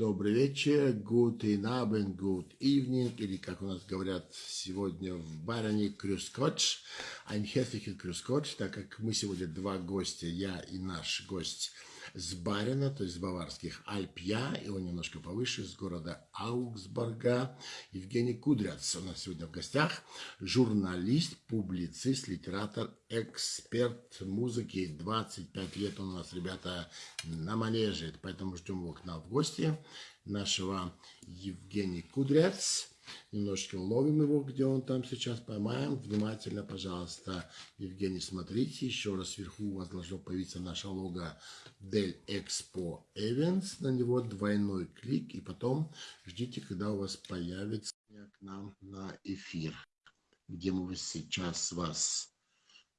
Добрый вечер, guten Abend, good evening, или, как у нас говорят сегодня в Баране, крюскотч. Ein herzlichen крюскотч, так как мы сегодня два гостя, я и наш гость – с Барина, то есть с баварских Альпья, и он немножко повыше, с города Аугсбурга. Евгений Кудряц у нас сегодня в гостях, журналист, публицист, литератор, эксперт музыки. 25 лет он у нас, ребята, на манеже, поэтому ждем его к нам в гости, нашего Евгений Кудряц. Немножечко ловим его, где он там сейчас поймаем. Внимательно, пожалуйста, Евгений, смотрите. Еще раз сверху у вас должно появиться наше лого Del Expo Events. На него двойной клик. И потом ждите, когда у вас появится к нам на эфир, где мы сейчас вас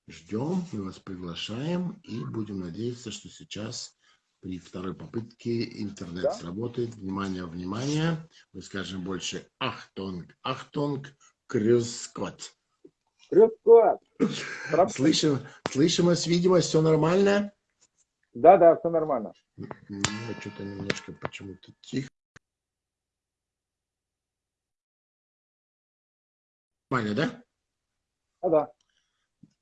ждем. Мы вас приглашаем и будем надеяться, что сейчас при второй попытке интернет да? сработает. Внимание, внимание. Мы скажем больше Ахтонг, Ахтонг, Крюскот. Крюскот. Слышим, слышим вас, видимо, все нормально? Да, да, все нормально. Что-то немножко почему-то тихо. Нормально, да? Да, да.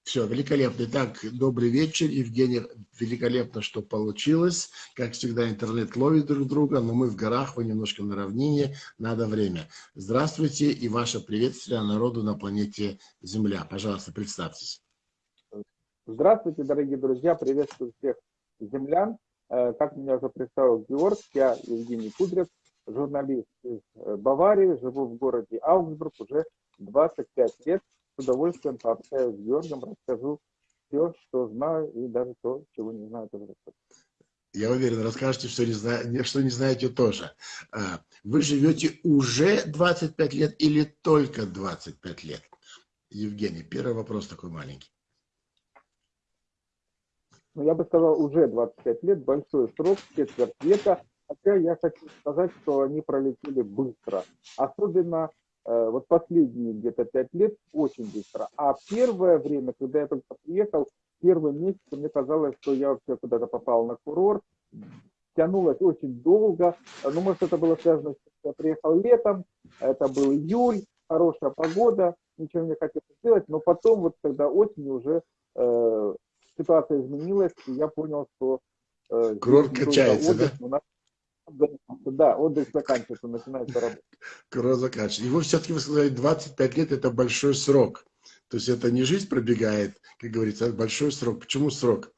Все, великолепно. Итак, добрый вечер, Евгений. Великолепно, что получилось. Как всегда, интернет ловит друг друга, но мы в горах, вы немножко на равнине, надо время. Здравствуйте и ваше приветствие народу на планете Земля. Пожалуйста, представьтесь. Здравствуйте, дорогие друзья. Приветствую всех землян. Э, как меня уже представил Георг, я Евгений Кудрев, журналист из э, Баварии, живу в городе Аугсбург уже 25 лет с удовольствием пообщаюсь с Георгом, расскажу все, что знаю, и даже то, чего не знаю, тоже расскажу. Я уверен, расскажете, что не, зна... что не знаете тоже. А, вы живете уже 25 лет или только 25 лет? Евгений, первый вопрос такой маленький. Ну, я бы сказал, уже 25 лет, большой срок, четверть века. Хотя я хочу сказать, что они пролетели быстро. Особенно вот последние где-то пять лет очень быстро. А первое время, когда я только приехал, первый месяц мне казалось, что я вообще куда-то попал на курорт, тянулось очень долго. Ну, может, это было связано с тем, что я приехал летом, это был июль, хорошая погода, ничего не хотелось сделать, но потом, вот когда осенью уже э, ситуация изменилась, и я понял, что э, курорт качается, да? Да, отдых заканчивается, начинается работа. Курорт заканчивается. Вы все-таки вы сказали, 25 лет это большой срок. То есть это не жизнь пробегает, как говорится, а большой срок. Почему срок?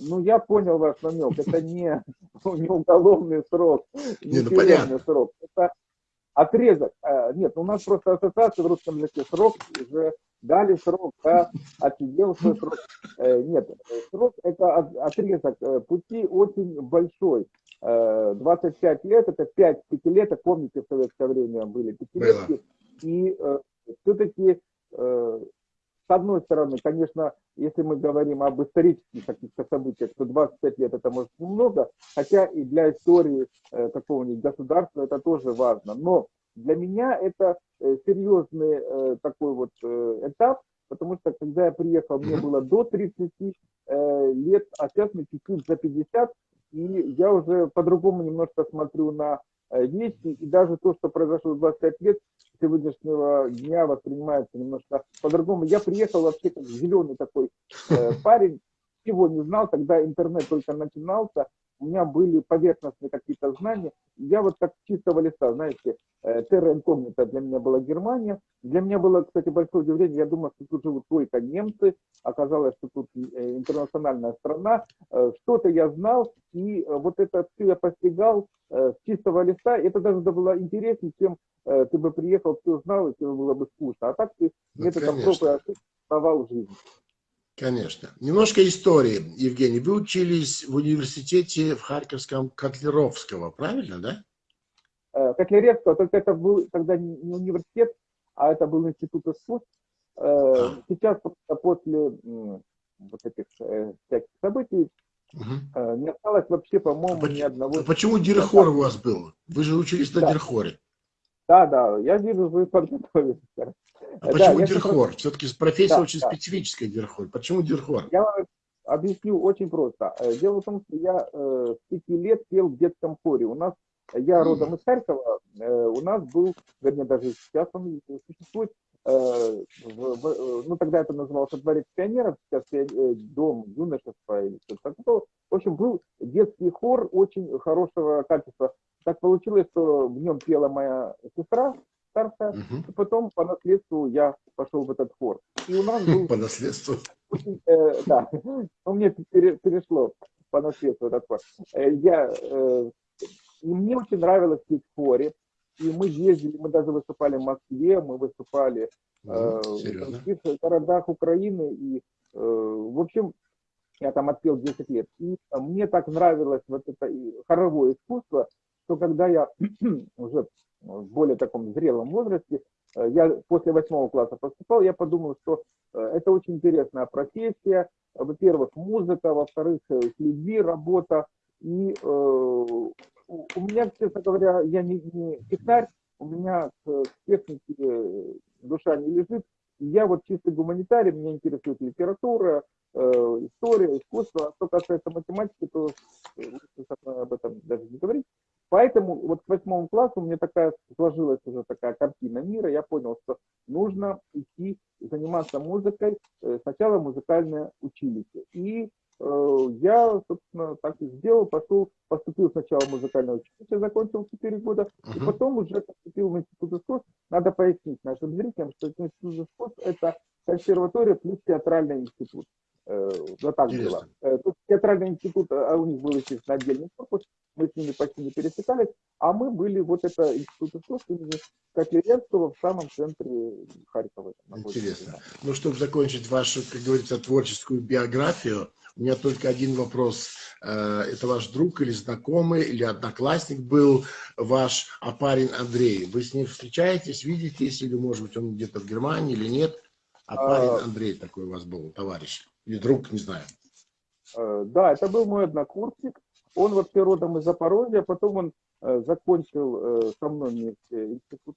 Ну, я понял ваш намек. Это не, не уголовный срок, не, не ну, понятно. срок. Это отрезок. А, нет, у нас просто ассоциация в русском языке срок уже дали срок, да, свой срок. Э, нет, срок это отрезок э, пути очень большой. 25 э, лет, это 5 пятилеток, помните, в советское время были пятилетки. И все-таки, с одной стороны, конечно, если мы говорим об исторических каких-то событиях, то 25 лет это может немного, хотя и для истории какого-нибудь государства это тоже важно. Но для меня это э, серьезный э, такой вот э, этап, потому что когда я приехал, мне было до 30 лет, а сейчас мне чуть-чуть за 50, и я уже по-другому немножко смотрю на вещи, и даже то, что произошло в 25 лет, сегодняшнего дня воспринимается немножко по-другому. Я приехал вообще как зеленый такой парень, его не знал, тогда интернет только начинался, у меня были поверхностные какие-то знания. Я вот как чистого листа, знаете, терра инкогнита для меня была Германия. Для меня было, кстати, большое удивление. Я думал, что тут живут только немцы. Оказалось, что тут э, интернациональная страна. Э, что-то я знал, и э, вот это все я постигал с чистого листа. Это даже было интереснее, чем ты бы приехал, все знал, и тебе было бы скучно. А так ты ну, методом проб и ошибок жизнь. Конечно. Немножко истории, Евгений. Вы учились в университете в Харьковском Котлеровского, правильно, да? Э, Котляревского, только это был тогда не университет, а это был институт искусств. Э. Сейчас после вот этих э, всяких событий угу. не осталось вообще, по-моему, а ни одного... А почему Дирхор у вас был? Вы же учились на да. Дирхоре. Да, да, я вижу, вы подготовились. А почему да, Дирхор? Все-таки профессия да, очень да. специфическая Дирхор. Почему Дирхор? Я, объясню очень просто. Дело в том, что я э, с пяти лет пел в детском хоре. У нас, я родом из Харькова, э, у нас был, вернее, даже сейчас он существует, э, э, ну тогда это назывался дворец пионеров, сейчас дом юношества или что-то такое. В общем, был детский хор очень хорошего качества. Так получилось, что в нем пела моя сестра, старшая, угу. и потом по наследству я пошел в этот хор. И у нас был... По наследству? Э, да, ну, мне перешло по наследству этот хор. Я, э, и мне очень нравилось петь в хоре, и мы ездили, мы даже выступали в Москве, мы выступали э, в других городах Украины, и, э, в общем, я там отпел 10 лет. И мне так нравилось вот это хоровое искусство, что когда я уже в более таком зрелом возрасте, э, я после восьмого класса поступал, я подумал, что э, это очень интересная профессия. Во-первых, музыка, во-вторых, э, с людьми работа. И э, у меня, честно говоря, я не, не технарь, у меня к технике душа не лежит. Я вот чисто гуманитарий, меня интересует литература, э, история, искусство. А что касается математики, то лучше об этом даже не говорить. Поэтому вот к восьмому классу у меня такая сложилась уже такая картина мира. Я понял, что нужно идти заниматься музыкой. Э, сначала музыкальное училище. И э, я, собственно, так и сделал. Пошел, поступил сначала в музыкальное училище, закончил 4 года. Uh-huh. И потом уже поступил в институт искусств. Надо пояснить нашим зрителям, что институт искусств – это консерватория плюс театральный институт. Э, вот так Интересно. было. Э, тут театральный институт, а у них был, естественно, отдельный корпус, мы с ними почти не пересекались, а мы были, вот это институт искусств имени Котляревского в самом центре Харькова. Интересно. Ну, чтобы закончить вашу, как говорится, творческую биографию, у меня только один вопрос. Э, это ваш друг или знакомый, или одноклассник был ваш Апарин Андрей. Вы с ним встречаетесь, видитесь, или, может быть, он где-то в Германии или нет? Апарин а... Андрей такой у вас был, товарищ. Или друг, не знаю. Э, да, это был мой однокурсник. Он вообще родом из Запорожья, потом он э, закончил э, со мной институт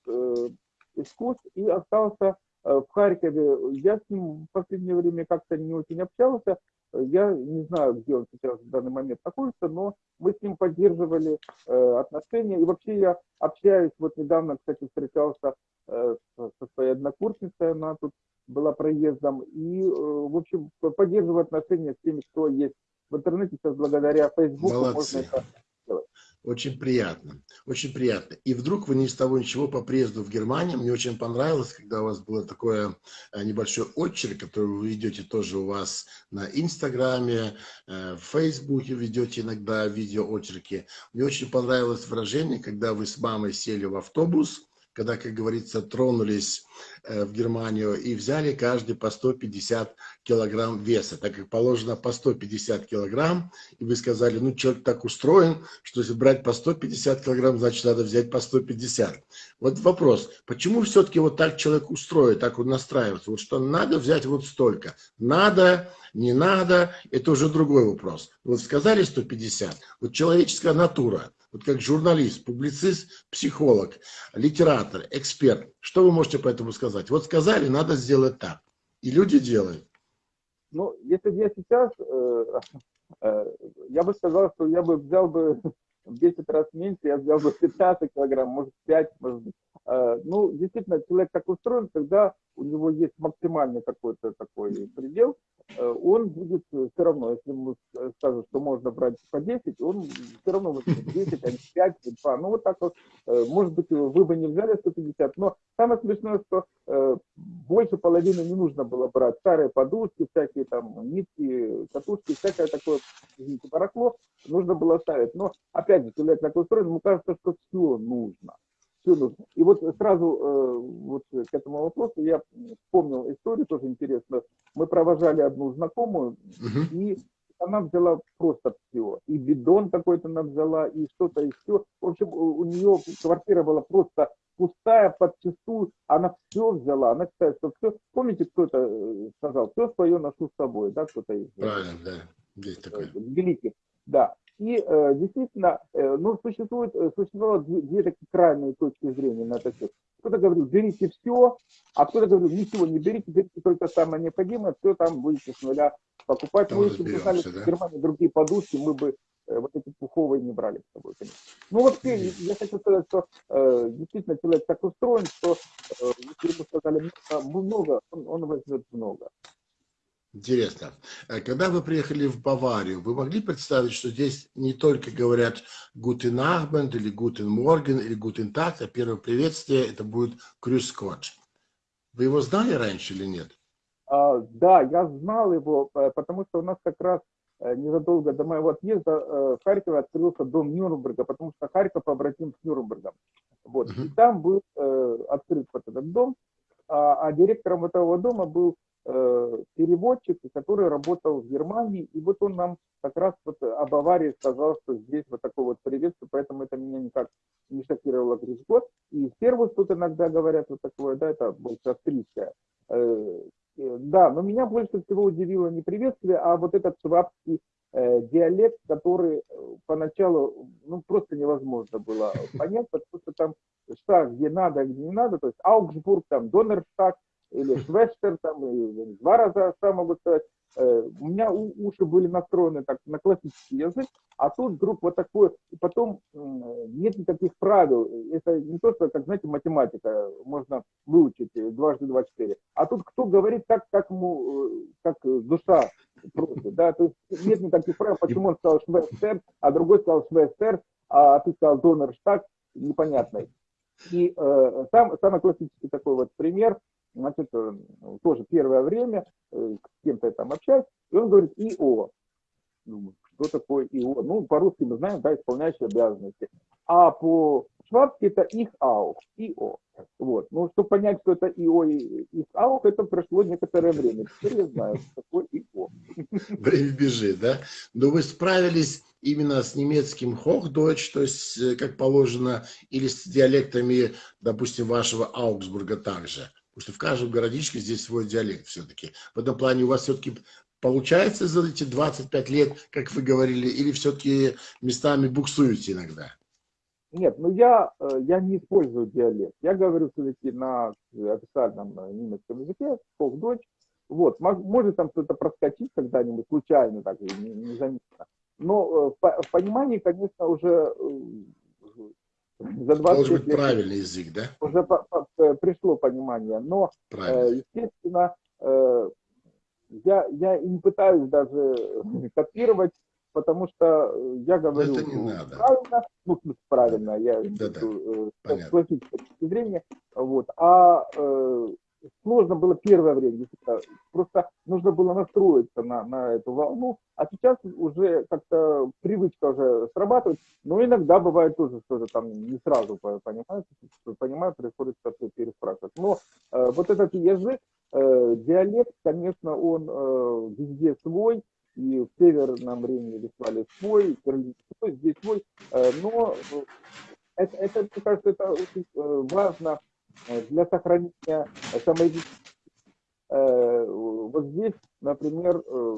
искусств и остался в Харькове. Я с ним в последнее время как-то не очень общался. Я не знаю, где он сейчас в данный момент находится, но мы с ним поддерживали отношения. И вообще я общаюсь, вот недавно, кстати, встречался со своей однокурсницей, она тут была проездом. И, э, в общем, поддерживаю отношения с теми, кто есть в интернете. Сейчас благодаря Фейсбуку Молодцы. можно это делать. Очень приятно, очень приятно. И вдруг вы ни с того ничего по приезду в Германию, мне очень понравилось, когда у вас было такое э, небольшой очерк, который вы ведете тоже у вас на Инстаграме, э, в Фейсбуке ведете иногда видео очерки. Мне очень понравилось выражение, когда вы с мамой сели в автобус, когда, как говорится, тронулись э, в Германию и взяли каждый по 150 килограмм веса, так как положено по 150 килограмм, и вы сказали, ну, человек так устроен, что если брать по 150 килограмм, значит, надо взять по 150. Вот вопрос, почему все-таки вот так человек устроен, так он настраивается, вот что надо взять вот столько, надо, не надо, это уже другой вопрос. Вот сказали 150, вот человеческая натура – вот как журналист, публицист, психолог, литератор, эксперт, что вы можете по этому сказать? Вот сказали, надо сделать так. И люди делают. Ну, если бы я сейчас, э, э, я бы сказал, что я бы взял бы в 10 раз меньше, я взял бы 15 килограмм, может 5, может быть. Э, ну, действительно, человек так устроен, когда у него есть максимальный какой-то такой предел, он будет э, все равно, если ему скажут, что можно брать по 10, он все равно будет 10, а не 5, 2. Ну, вот так вот, может быть, вы бы не взяли 150, но самое смешное, что больше половины не нужно было брать. Старые подушки, всякие там нитки, катушки, всякое такое, извините, барахло нужно было ставить. Но, опять же, человек так устроен, ему кажется, что все нужно все нужно. И вот сразу э, вот к этому вопросу я вспомнил историю, тоже интересно. Мы провожали одну знакомую, uh-huh. и она взяла просто все. И бидон какой-то она взяла, и что-то еще. В общем, у нее квартира была просто пустая, подчастую. Она все взяла. Она считает, что все. Помните, кто это э, сказал? Все свое ношу с собой, да, кто-то из... Правильно, да. Есть такое. Великих, да. И э, действительно, э, ну, существует, э, существовало две, две такие крайние точки зрения на этот счет. Кто-то говорил, берите все, а кто-то говорил, ничего не берите, берите только самое необходимое, все там будете с нуля покупать. Там ну, если бы знали, да? в Германии другие подушки, мы бы э, вот эти пуховые не брали с собой, конечно. Ну вообще, я хочу сказать, что э, действительно человек так устроен, что э, если ему сказали много, он, он возьмет много. Интересно. Э, когда вы приехали в Баварию, вы могли представить, что здесь не только говорят «Guten Abend» или «Guten Morgen» или «Guten Tag», а первое приветствие это будет «Grüß Gott». Вы его знали раньше или нет? А, да, я знал его, э, потому что у нас как раз э, незадолго до моего отъезда в Харькове открылся дом Нюрнберга, потому что Харьков побратим с Нюрнбергом. Вот. Uh -huh. И там был э, открыт вот этот дом, а, а директором этого дома был Э, переводчик, который работал в Германии, и вот он нам как раз вот об аварии сказал, что здесь вот такое вот приветствие, поэтому это меня никак не шокировало год. И сервис тут иногда говорят вот такое, да, это больше австрийское. Э, э, да, но меня больше всего удивило не приветствие, а вот этот швабский диалект, который поначалу ну, просто невозможно было понять, потому что там штаг где надо, где не надо, то есть Аугсбург, там Донерштаг, или Швестер, там, и два раза сам могу сказать. У меня уши были настроены так на классический язык, а тут вдруг вот такое, и потом нет никаких правил. Это не то, что, как знаете, математика, можно выучить э, дважды два четыре. А тут кто говорит так, как ему, э, как душа просит, да, то есть нет никаких правил, почему он сказал Швестер, а другой сказал Швестер, а ты сказал Донерштаг, непонятный. И э, сам, самый классический такой вот пример, значит, э, тоже первое время э, с кем-то там общаюсь, и он говорит ИО. Думаю, что такое ИО? Ну, по-русски мы знаем, да, исполняющие обязанности. А по-швабски это их АУ, ИО. Вот. Ну, чтобы понять, что это ИО и их АУ, это прошло некоторое время. Теперь я знаю, что такое ИО. Время бежит, да? Но вы справились именно с немецким Hochdeutsch, то есть, э, как положено, или с диалектами, допустим, вашего Аугсбурга также? Потому что в каждом городишке здесь свой диалект все-таки. В этом плане у вас все-таки получается за эти 25 лет, как вы говорили, или все-таки местами буксуете иногда? Нет, ну я, э, я не использую диалект. Я говорю все-таки на официальном э, немецком языке, Hochdeutsch. Вот, может там что-то проскочить когда-нибудь случайно, так незаметно. Но э, в понимании, конечно, уже за 20 Должен быть лет правильный язык, да? Уже по, по, э, пришло понимание. Но, э, естественно, э, я, я и не пытаюсь даже копировать, потому что я говорю Это не надо. правильно, ну, правильно, я да, да. Э, с классической точки зрения, вот, а э, сложно было первое время, просто нужно было настроиться на, на эту волну, а сейчас уже как-то привычка уже срабатывает, но иногда бывает тоже что-то там не сразу понимаю, понимаю, приходится переспрашивать. Но э, вот этот язык, э, диалект, конечно, он э, везде свой, и в Северном Риме Вестфалии свой, в Берлине свой, здесь свой, э, но это, это, мне кажется, это очень э, важно для сохранения самоидентичности. Э, вот здесь, например, э,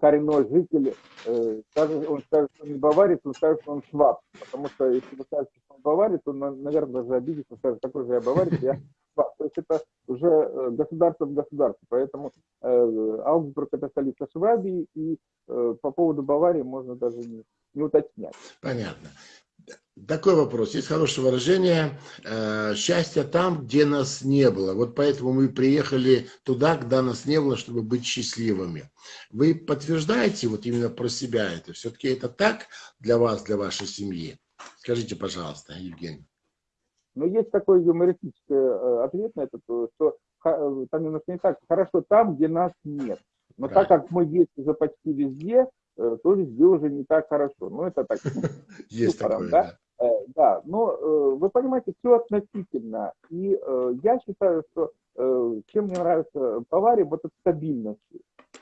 коренной житель, он скажет, что он не баварец, он скажет, что он шваб. Потому что если вы скажете, что он баварец, он, наверное, даже обидится, скажет, такой же я баварец, я шваб. То есть это уже государство в государстве. Поэтому э, Аугсбург это столица Швабии, и э, по поводу Баварии можно даже не уточнять. Понятно. Такой вопрос. Есть хорошее выражение э, «счастье там, где нас не было». Вот поэтому мы приехали туда, когда нас не было, чтобы быть счастливыми. Вы подтверждаете вот именно про себя это? Все-таки это так для вас, для вашей семьи? Скажите, пожалуйста, Евгений. Ну, есть такой юмористический э, ответ на это, что там немножко не так. Хорошо там, где нас нет. Но Правильно. так как мы есть уже почти везде, э, то везде уже не так хорошо. Ну, это так. Есть такое, да. Э, да, но э, вы понимаете, все относительно. И э, я считаю, что чем мне нравится Бавария, вот эта стабильность.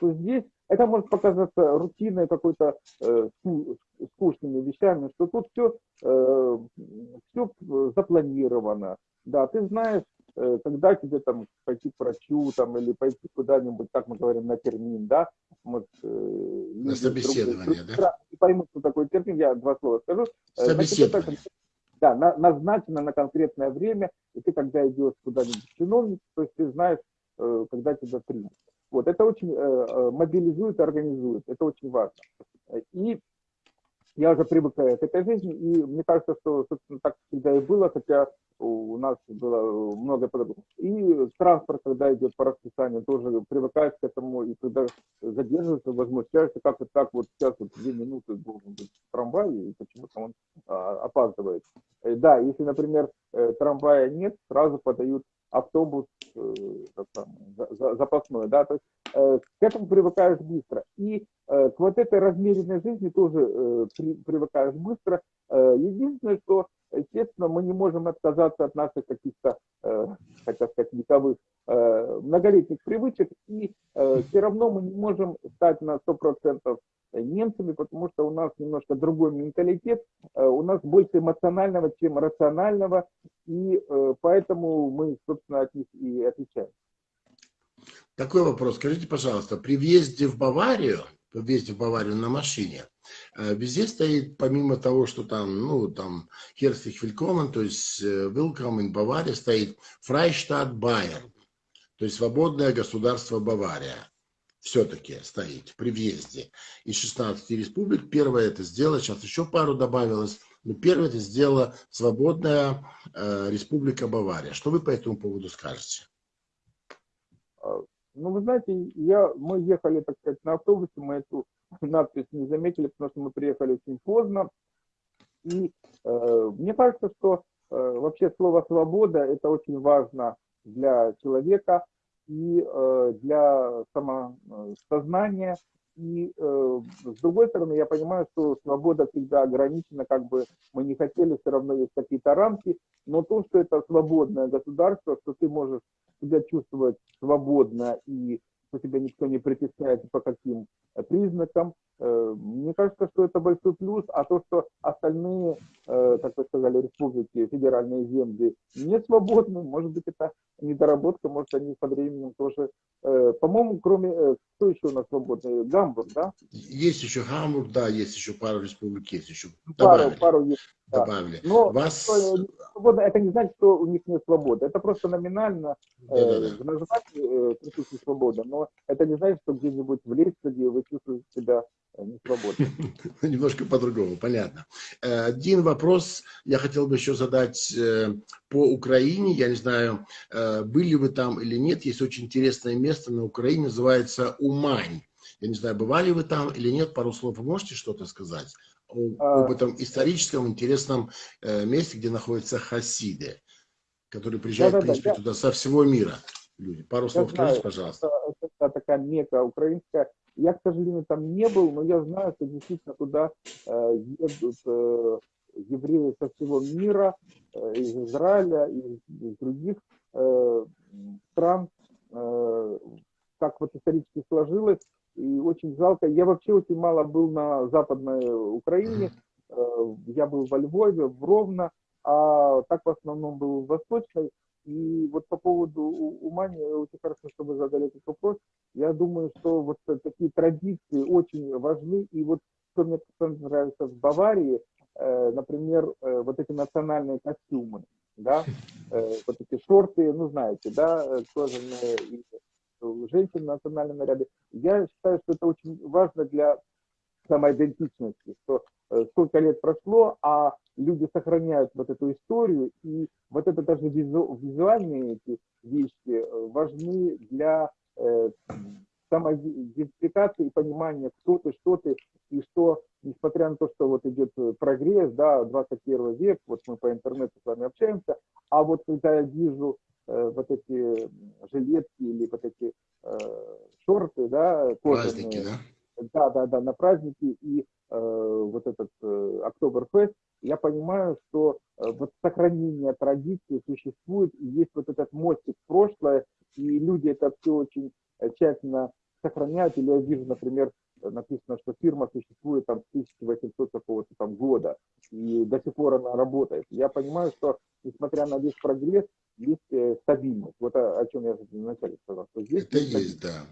То здесь это может показаться рутиной какой-то скучными вещами, что тут все, все запланировано. Да, ты знаешь, э, когда тебе там пойти к врачу там, или пойти куда-нибудь, как мы говорим, на термин, да, вот, э, на собеседование, друг, друг, да? Не поймут, что такое термин, я два слова скажу. Э, собеседование. Да, на, назначено на конкретное время, и ты когда идешь куда-нибудь чиновник, то есть ты знаешь, э, когда тебя примут. Вот, это очень э, э мобилизует, организует, это очень важно. И я уже привык к этой жизни, и мне кажется, что, собственно, так всегда и было, хотя у нас было много по-другому. И транспорт, когда идет по расписанию, тоже привыкаешь к этому, и когда задерживаешься, возмущаешься, как вот так вот сейчас вот две минуты должен быть трамвай, и почему-то он а, опаздывает. И, э, да, если, например, э, трамвая нет, сразу подают автобус э, там, запасной, да, то есть э, к этому привыкаешь быстро. И э, к вот этой размеренной жизни тоже э, при, привыкаешь быстро. Э, единственное, что, естественно, мы не можем отказаться от наших каких-то, э, хотя сказать, вековых э, многолетних привычек, и э, все равно мы не можем стать на 100% немцами, потому что у нас немножко другой менталитет, у нас больше эмоционального, чем рационального, и поэтому мы, собственно, от них и отличаем. Такой вопрос. Скажите, пожалуйста, при въезде в Баварию, въезде в Баварию на машине, э, везде стоит, помимо того, что там, ну, там, Herzlich Willkommen, то есть Welcome in Бавария, стоит Freistaat Bayern, то есть свободное государство Бавария все-таки стоит при въезде из 16 республик. Первое это сделала, сейчас еще пару добавилось, но первое это сделала свободная э, республика Бавария. Что вы по этому поводу скажете? Ну, вы знаете, я, мы ехали, так сказать, на автобусе, мы эту надпись не заметили, потому что мы приехали очень поздно. И э, мне кажется, что э, вообще слово «свобода» это очень важно для человека, и э, для самосознания. И э, с другой стороны, я понимаю, что свобода всегда ограничена, как бы мы не хотели, все равно есть какие-то рамки, но то, что это свободное государство, что ты можешь себя чувствовать свободно и что тебя никто не притесняет по каким признакам, Э, мне кажется, что это большой плюс, а то, что остальные, э, как вы сказали, республики, федеральные земли не свободны, может быть, это недоработка, может, они со временем тоже... Э, по-моему, кроме... Кто еще у нас свободный? Гамбург, да? Есть еще Гамбург, да, есть еще пару республик, есть еще. Добавили. Пару, пару есть. Добавили. Да. Но Вас... свобода, это не значит, что у них нет свободы. Это просто номинально да, э, да, да. в названии э, присутствует свобода, но это не значит, что где-нибудь в Лейпциге вы чувствуете себя Э, не свободны. Немножко по-другому, понятно. Э, один вопрос я хотел бы еще задать э, по Украине. Я не знаю, были вы там или нет. Есть очень интересное место на Украине, называется Умань. Я не знаю, бывали вы там или нет. Пару слов вы можете что-то сказать а, об этом историческом интересном месте, где находятся хасиды, которые приезжают, да, да, в принципе, да, туда со всего мира люди. Пару слов скажите, пожалуйста. Это, это такая мека украинская я, к сожалению, там не был, но я знаю, что действительно туда э, едут э, евреи со всего мира, э, из Израиля, из, из других стран, как вот исторически сложилось. И очень жалко. Я вообще очень мало был на Западной Украине. Я был во Львове, в Ровно, а так в основном был в Восточной. И вот по поводу Умани, очень хорошо, что вы задали этот вопрос. Я думаю, что вот такие традиции очень важны. И вот что мне нравится в Баварии, э, например, э, вот эти национальные костюмы, да, э, вот эти шорты, ну знаете, да, кожаные, и женщин в. Я считаю, что это очень важно для самоидентичности, что сколько лет прошло, а люди сохраняют вот эту историю, и вот это даже визу, визуальные эти вещи э, важны для э, самоидентификации и понимания, кто ты, что ты, и что, несмотря на то, что вот идет прогресс, да, 21 век, вот мы по интернету с вами общаемся, а вот когда я вижу э, вот эти жилетки или вот эти э, шорты, да, кожаные, Праздники, да? Да, да, да, на праздники и э, вот этот э, Октоберфест, я понимаю, что э, вот сохранение традиции существует, и есть вот этот мостик в прошлое, и люди это все очень э, тщательно сохраняют. Или я вижу, например, написано, что фирма существует там с 1800 какого-то там года. и до сих пор она работает. Я понимаю, что несмотря на весь прогресс, есть э, стабильность. Вот о, о чем я вначале сказал. Что здесь Это есть, есть да.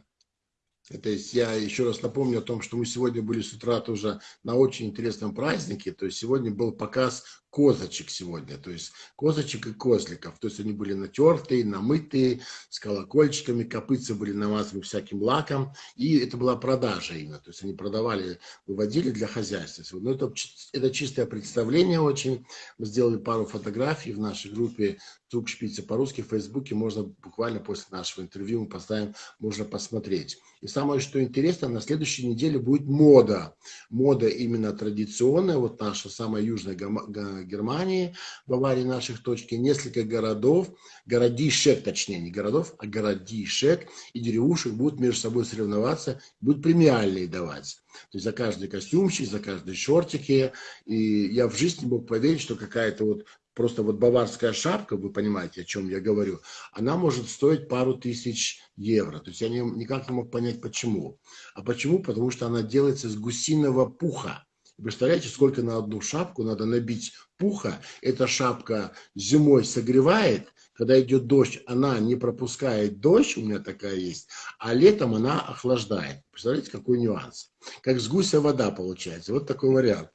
То есть я еще раз напомню о том, что мы сегодня были с утра тоже на очень интересном празднике. То есть сегодня был показ козочек сегодня, то есть козочек и козликов. То есть они были натертые, намытые, с колокольчиками, копытцы были намазаны всяким лаком. И это была продажа именно. То есть они продавали, выводили для хозяйства. Но это, это чистое представление очень. Мы сделали пару фотографий в нашей группе Тук Шпица по-русски в Фейсбуке. Можно буквально после нашего интервью мы поставим, можно посмотреть. И самое, что интересно, на следующей неделе будет мода. Мода именно традиционная, вот наша самая южная Германии, Баварии наших точки, несколько городов, городишек, точнее, не городов, а городишек и деревушек будут между собой соревноваться, будут премиальные давать. То есть за каждый костюмчик, за каждый шортики. И я в жизни мог поверить, что какая-то вот просто вот баварская шапка, вы понимаете, о чем я говорю, она может стоить пару тысяч евро. То есть я не, никак не мог понять, почему. А почему? Потому что она делается из гусиного пуха. Представляете, сколько на одну шапку надо набить пуха? Эта шапка зимой согревает, когда идет дождь, она не пропускает дождь, у меня такая есть, а летом она охлаждает. Представляете, какой нюанс? Как с гуся вода получается. Вот такой вариант.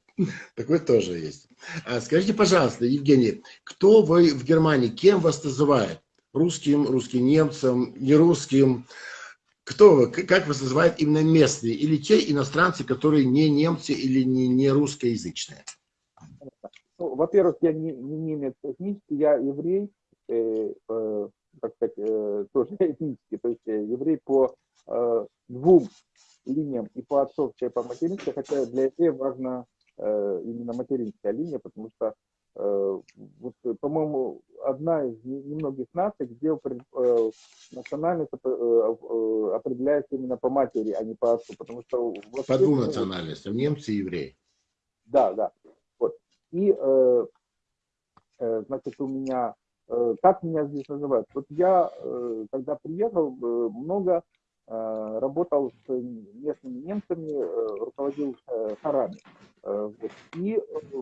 Такой тоже есть. А скажите, пожалуйста, Евгений, кто вы в Германии, кем вас называют? Русским, русским немцем, не русским? Кто вы, как вас называют именно местные? Или те иностранцы, которые не немцы или не, не русскоязычные? Ну, Во-первых, я не, не немец этнический, я еврей, э, э, так сказать, э, тоже этнический, то есть э, еврей по э, двум линиям, и по отцовской, и по материнской, хотя для евреев важно именно материнская линия, потому что, э, вот, по-моему, одна из немногих наций, где э, национальность определяется именно по матери, а не по отцу, потому что... По двум национальностям, немцы и евреи. Да, да. Вот. И, значит, у меня как меня здесь называют? Вот я, когда приехал, много работал с местными немцами, руководил хорами. Э. И э,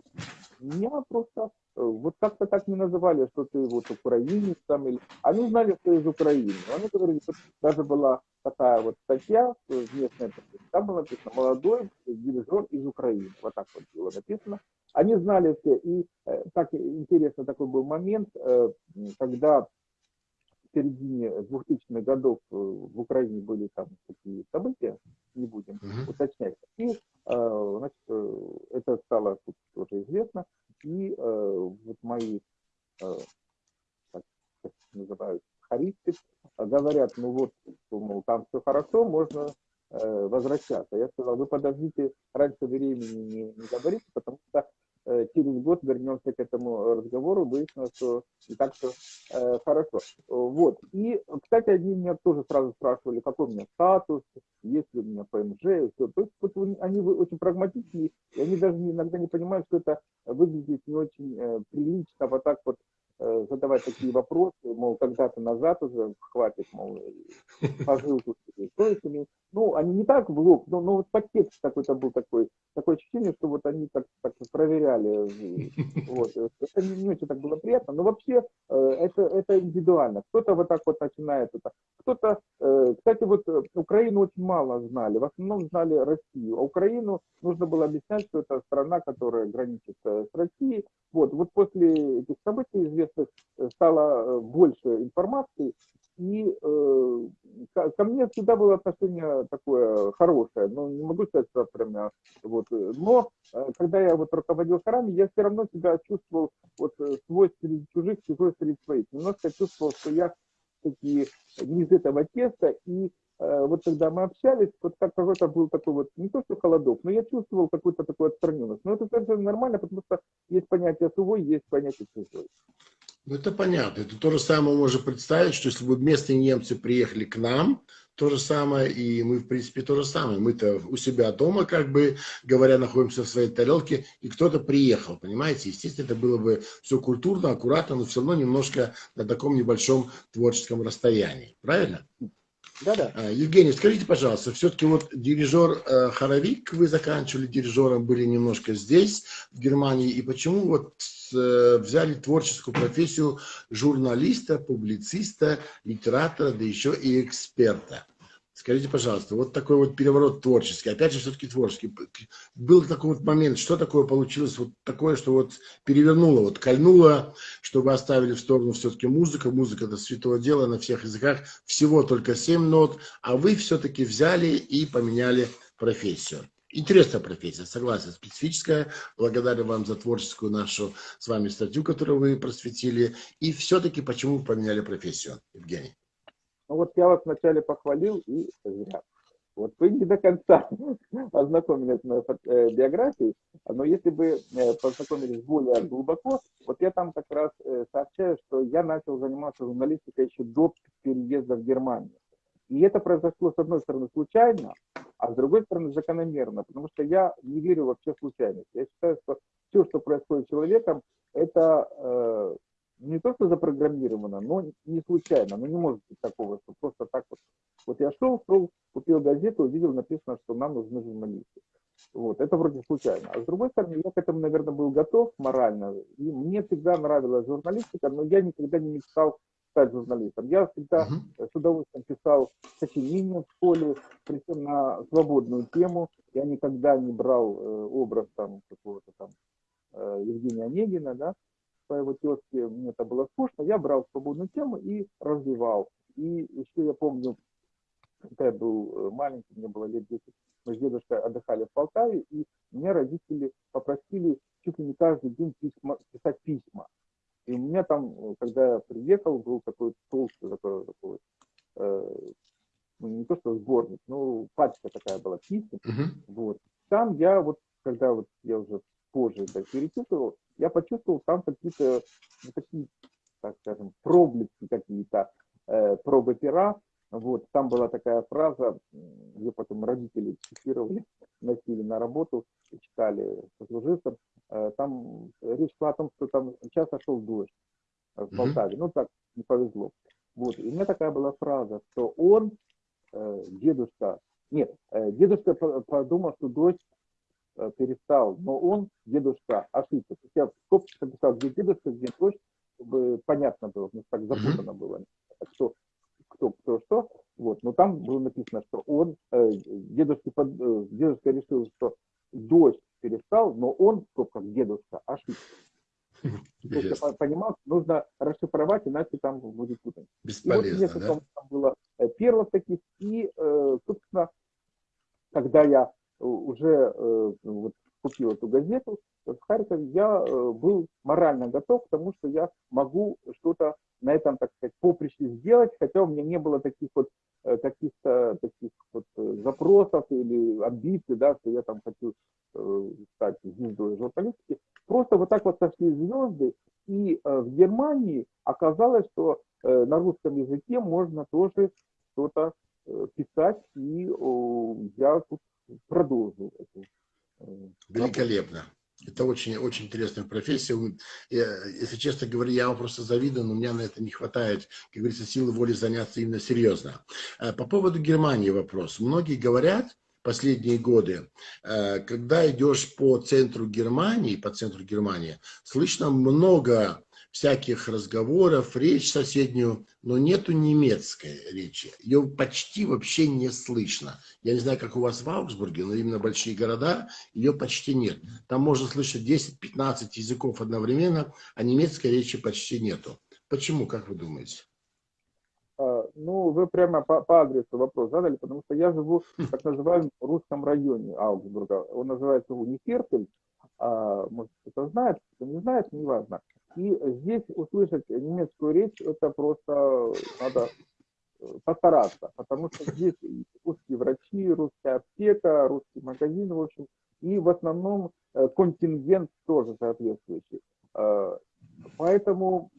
меня просто э, вот как-то так не называли, что ты вот украинец там, или... Они знали, что из Украины. Они говорили, что даже была такая вот статья в местной там было написано «Молодой дирижер из Украины». Вот так вот было написано. Они знали все. И так интересно такой был момент, когда середине 2000-х годов в Украине были там такие события, не будем uh-huh. уточнять. И Э, значит, э, это стало тут тоже известно. И э, вот мои, как называют, харисты, говорят, ну вот, мол, там все хорошо, можно возвращаться. Я сказал, вы подождите, раньше времени не, не говорите, потому что Э, через год вернемся к этому разговору, выяснилось, что не так все э, хорошо. Вот. И, кстати, они меня тоже сразу спрашивали, какой у меня статус, есть ли у меня ПМЖ, и все. То есть вот, они очень прагматичные, и они даже иногда не понимают, что это выглядит не очень э, прилично, вот так вот Э, задавать такие вопросы, мол, когда-то назад уже хватит, мол, пожил тут с Ну, они не так в лоб, но, но вот подтекст какой-то был такой, такое ощущение, что вот они так, так проверяли. Вот. Это не, не очень так было приятно, но вообще э, это, это индивидуально. Кто-то вот так вот начинает это. Кто-то, э, кстати, вот Украину очень мало знали, в основном знали Россию, а Украину нужно было объяснять, что это страна, которая граничит с Россией. Вот, вот после этих событий известно, известных э, стало э, больше информации, и э, ко мне всегда было отношение такое хорошее, но не могу сказать, что прям вот, но э, когда я вот руководил хорами, я все равно себя чувствовал вот свой среди чужих, чужой среди своих, немножко чувствовал, что я такие не из этого теста, и вот когда мы общались, вот как какой-то был такой вот, не то что холодок, но я чувствовал какую-то такую отстраненность. Но это совершенно нормально, потому что есть понятие свой, есть понятие чужой. Ну, это понятно. Это то же самое можно представить, что если бы местные немцы приехали к нам, то же самое, и мы, в принципе, то же самое. Мы-то у себя дома, как бы говоря, находимся в своей тарелке, и кто-то приехал, понимаете? Естественно, это было бы все культурно, аккуратно, но все равно немножко на таком небольшом творческом расстоянии. Правильно? Да-да. А, Евгений, скажите, пожалуйста, все-таки вот дирижер э, хоровик, вы заканчивали дирижером, были немножко здесь, в Германии, и почему вот э, взяли творческую профессию журналиста, публициста, литератора, да еще и эксперта? Скажите, пожалуйста, вот такой вот переворот творческий, опять же, все-таки творческий. Был такой вот момент, что такое получилось, вот такое, что вот перевернуло, вот кольнуло, чтобы оставили в сторону все-таки музыку. Музыка – это святое дело на всех языках, всего только семь нот, а вы все-таки взяли и поменяли профессию. Интересная профессия, согласен, специфическая. Благодарю вам за творческую нашу с вами статью, которую вы просветили. И все-таки почему вы поменяли профессию, Евгений? Ну вот я вас вначале похвалил и зря. Вот вы не до конца ознакомились с моей э, биографией, но если бы э, познакомились более глубоко, вот я там как раз э, сообщаю, что я начал заниматься журналистикой еще до переезда в Германию. И это произошло, с одной стороны, случайно, а с другой стороны, закономерно, потому что я не верю вообще в случайность. Я считаю, что все, что происходит с человеком, это не то, что запрограммировано, но не случайно, но не может быть такого, что просто так вот. Вот я шел, шел, купил газету, увидел, написано, что нам нужны журналисты. Вот, это вроде случайно. А с другой стороны, я к этому, наверное, был готов морально. И мне всегда нравилась журналистика, но я никогда не мечтал стать журналистом. Я всегда uh-huh. с удовольствием писал сочинения в школе, причем на свободную тему. Я никогда не брал э, образ там какого-то там э, Евгения Онегина, да, по его тетке, мне это было скучно, я брал свободную тему и развивал. И еще я помню, когда я был э, маленький, мне было лет 10, мы с дедушкой отдыхали в Полтаве, и меня родители попросили чуть ли не каждый день письма, писать письма. И у меня там, э, когда я приехал, был такой толстый, такой, такой э, ну, не то что сборник, но пачка такая была писем. Uh-huh. Вот. Там я вот, когда вот я уже позже это перечитывал, я почувствовал там какие-то, ну, такие, так скажем, проблески какие-то, э, пробы пера. Вот, там была такая фраза, где потом родители цитировали, носили на работу, читали сослуживцам. Э, там речь шла о том, что там часто шел дождь в Полтаве. Mm-hmm. Ну, так не повезло. Вот, и у меня такая была фраза, что он, э, дедушка, нет, э, дедушка подумал, что дождь Э, перестал, но он, дедушка, ошибся. Скобках написал, где дедушка, где дочь, чтобы понятно было, ну, так запутано было, кто, кто, кто, что. Вот. Но там было написано, что он, э, дедушка, под, э, дедушка решил, что дождь перестал, но он, в скобках, дедушка, ошибся. То есть я понимал, нужно расшифровать, иначе там будет путать. Бесполезно, и вот несколько да? там было э, первых таких, и, э, собственно, когда я уже э, вот, купил эту газету в Харькове, я э, был морально готов к тому, что я могу что-то на этом, так сказать, поприще сделать, хотя у меня не было таких вот э, каких-то таких вот запросов или амбиций, да, что я там хочу стать звездой журналистики. Просто вот так вот сошли звезды, и в Германии оказалось, что на русском языке можно тоже что-то писать, и я тут продолжу эту э, Великолепно. Это очень, очень интересная профессия. Я, если честно говоря, я вам просто завидую, но у меня на это не хватает, как говорится, силы воли заняться именно серьезно. Э, по поводу Германии вопрос. Многие говорят, последние годы, э, когда идешь по центру Германии, по центру Германии, слышно много всяких разговоров, речь соседнюю, но нету немецкой речи. Ее почти вообще не слышно. Я не знаю, как у вас в Аугсбурге, но именно большие города, ее почти нет. Там можно слышать 10-15 языков одновременно, а немецкой речи почти нету. Почему, как вы думаете? А, ну, вы прямо по, по адресу вопрос задали, потому что я живу в так называемом русском районе Аугсбурга. Он называется Униферпель. А, может, кто-то знает, кто не знает, неважно. И здесь услышать немецкую речь, это просто надо э, постараться, потому что здесь русские врачи, русская аптека, русский магазин, в общем, и в основном э, контингент тоже соответствующий. Э, поэтому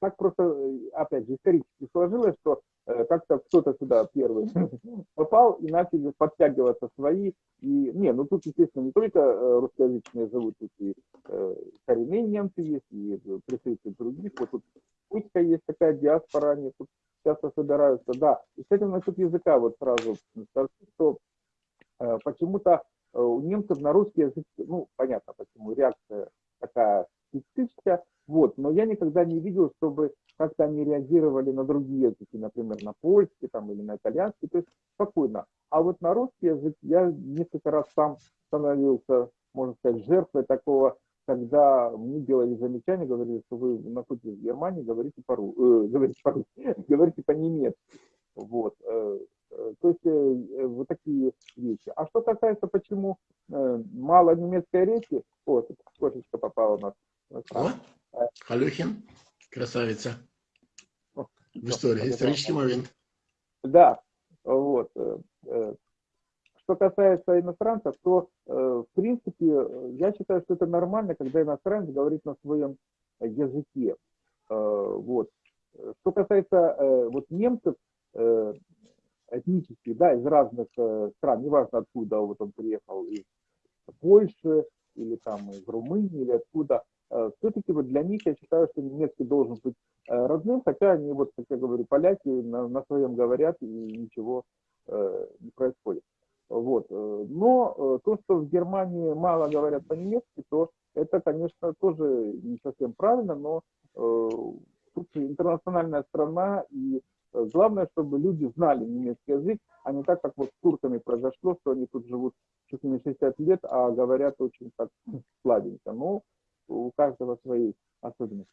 так просто, опять же, исторически сложилось, что как-то кто-то сюда первый попал и начали подтягиваться свои. И, не, ну тут, естественно, не только русскоязычные живут, тут и коренные немцы есть, и представители других. Вот тут Путька есть такая диаспора, они тут часто собираются, да. И, кстати, насчет языка вот сразу скажу, что э, почему-то э, у немцев на русский язык, ну, понятно почему, реакция такая специфическая, вот, но я никогда не видел, чтобы как-то они реагировали на другие языки, например, на польский там, или на итальянский, то есть спокойно. А вот на русский язык я несколько раз сам становился, можно сказать, жертвой такого, когда мне делали замечания, говорили, что вы находитесь в Германии, говорите по-русски, э, говорите по говорите по-немецки. Вот. Э, э, то есть э, вот такие вещи. А что касается, почему мало немецкой речи, вот, кошечка попала у нас. О, Халюхин, красавица. В истории, исторический момент. Да, вот. Э, э, что касается иностранцев, то, э, в принципе, я считаю, что это нормально, когда иностранец говорит на своем языке. Вот. Что касается вот немцев, этнических, да, из разных стран, неважно откуда вот он приехал, из Польши, или там из Румынии, или откуда, все-таки вот для них я считаю, что немецкий должен быть родным, хотя они, вот, как я говорю, поляки на, на своем говорят и ничего не происходит. Вот. Э, но э, то, что в Германии мало говорят по-немецки, то это, конечно, тоже не совсем правильно, но э, тут интернациональная страна, и главное, чтобы люди знали немецкий язык, а не так, как вот с турками произошло, что они тут живут чуть ли не 60 лет, а говорят очень так слабенько. Но у каждого свои особенности.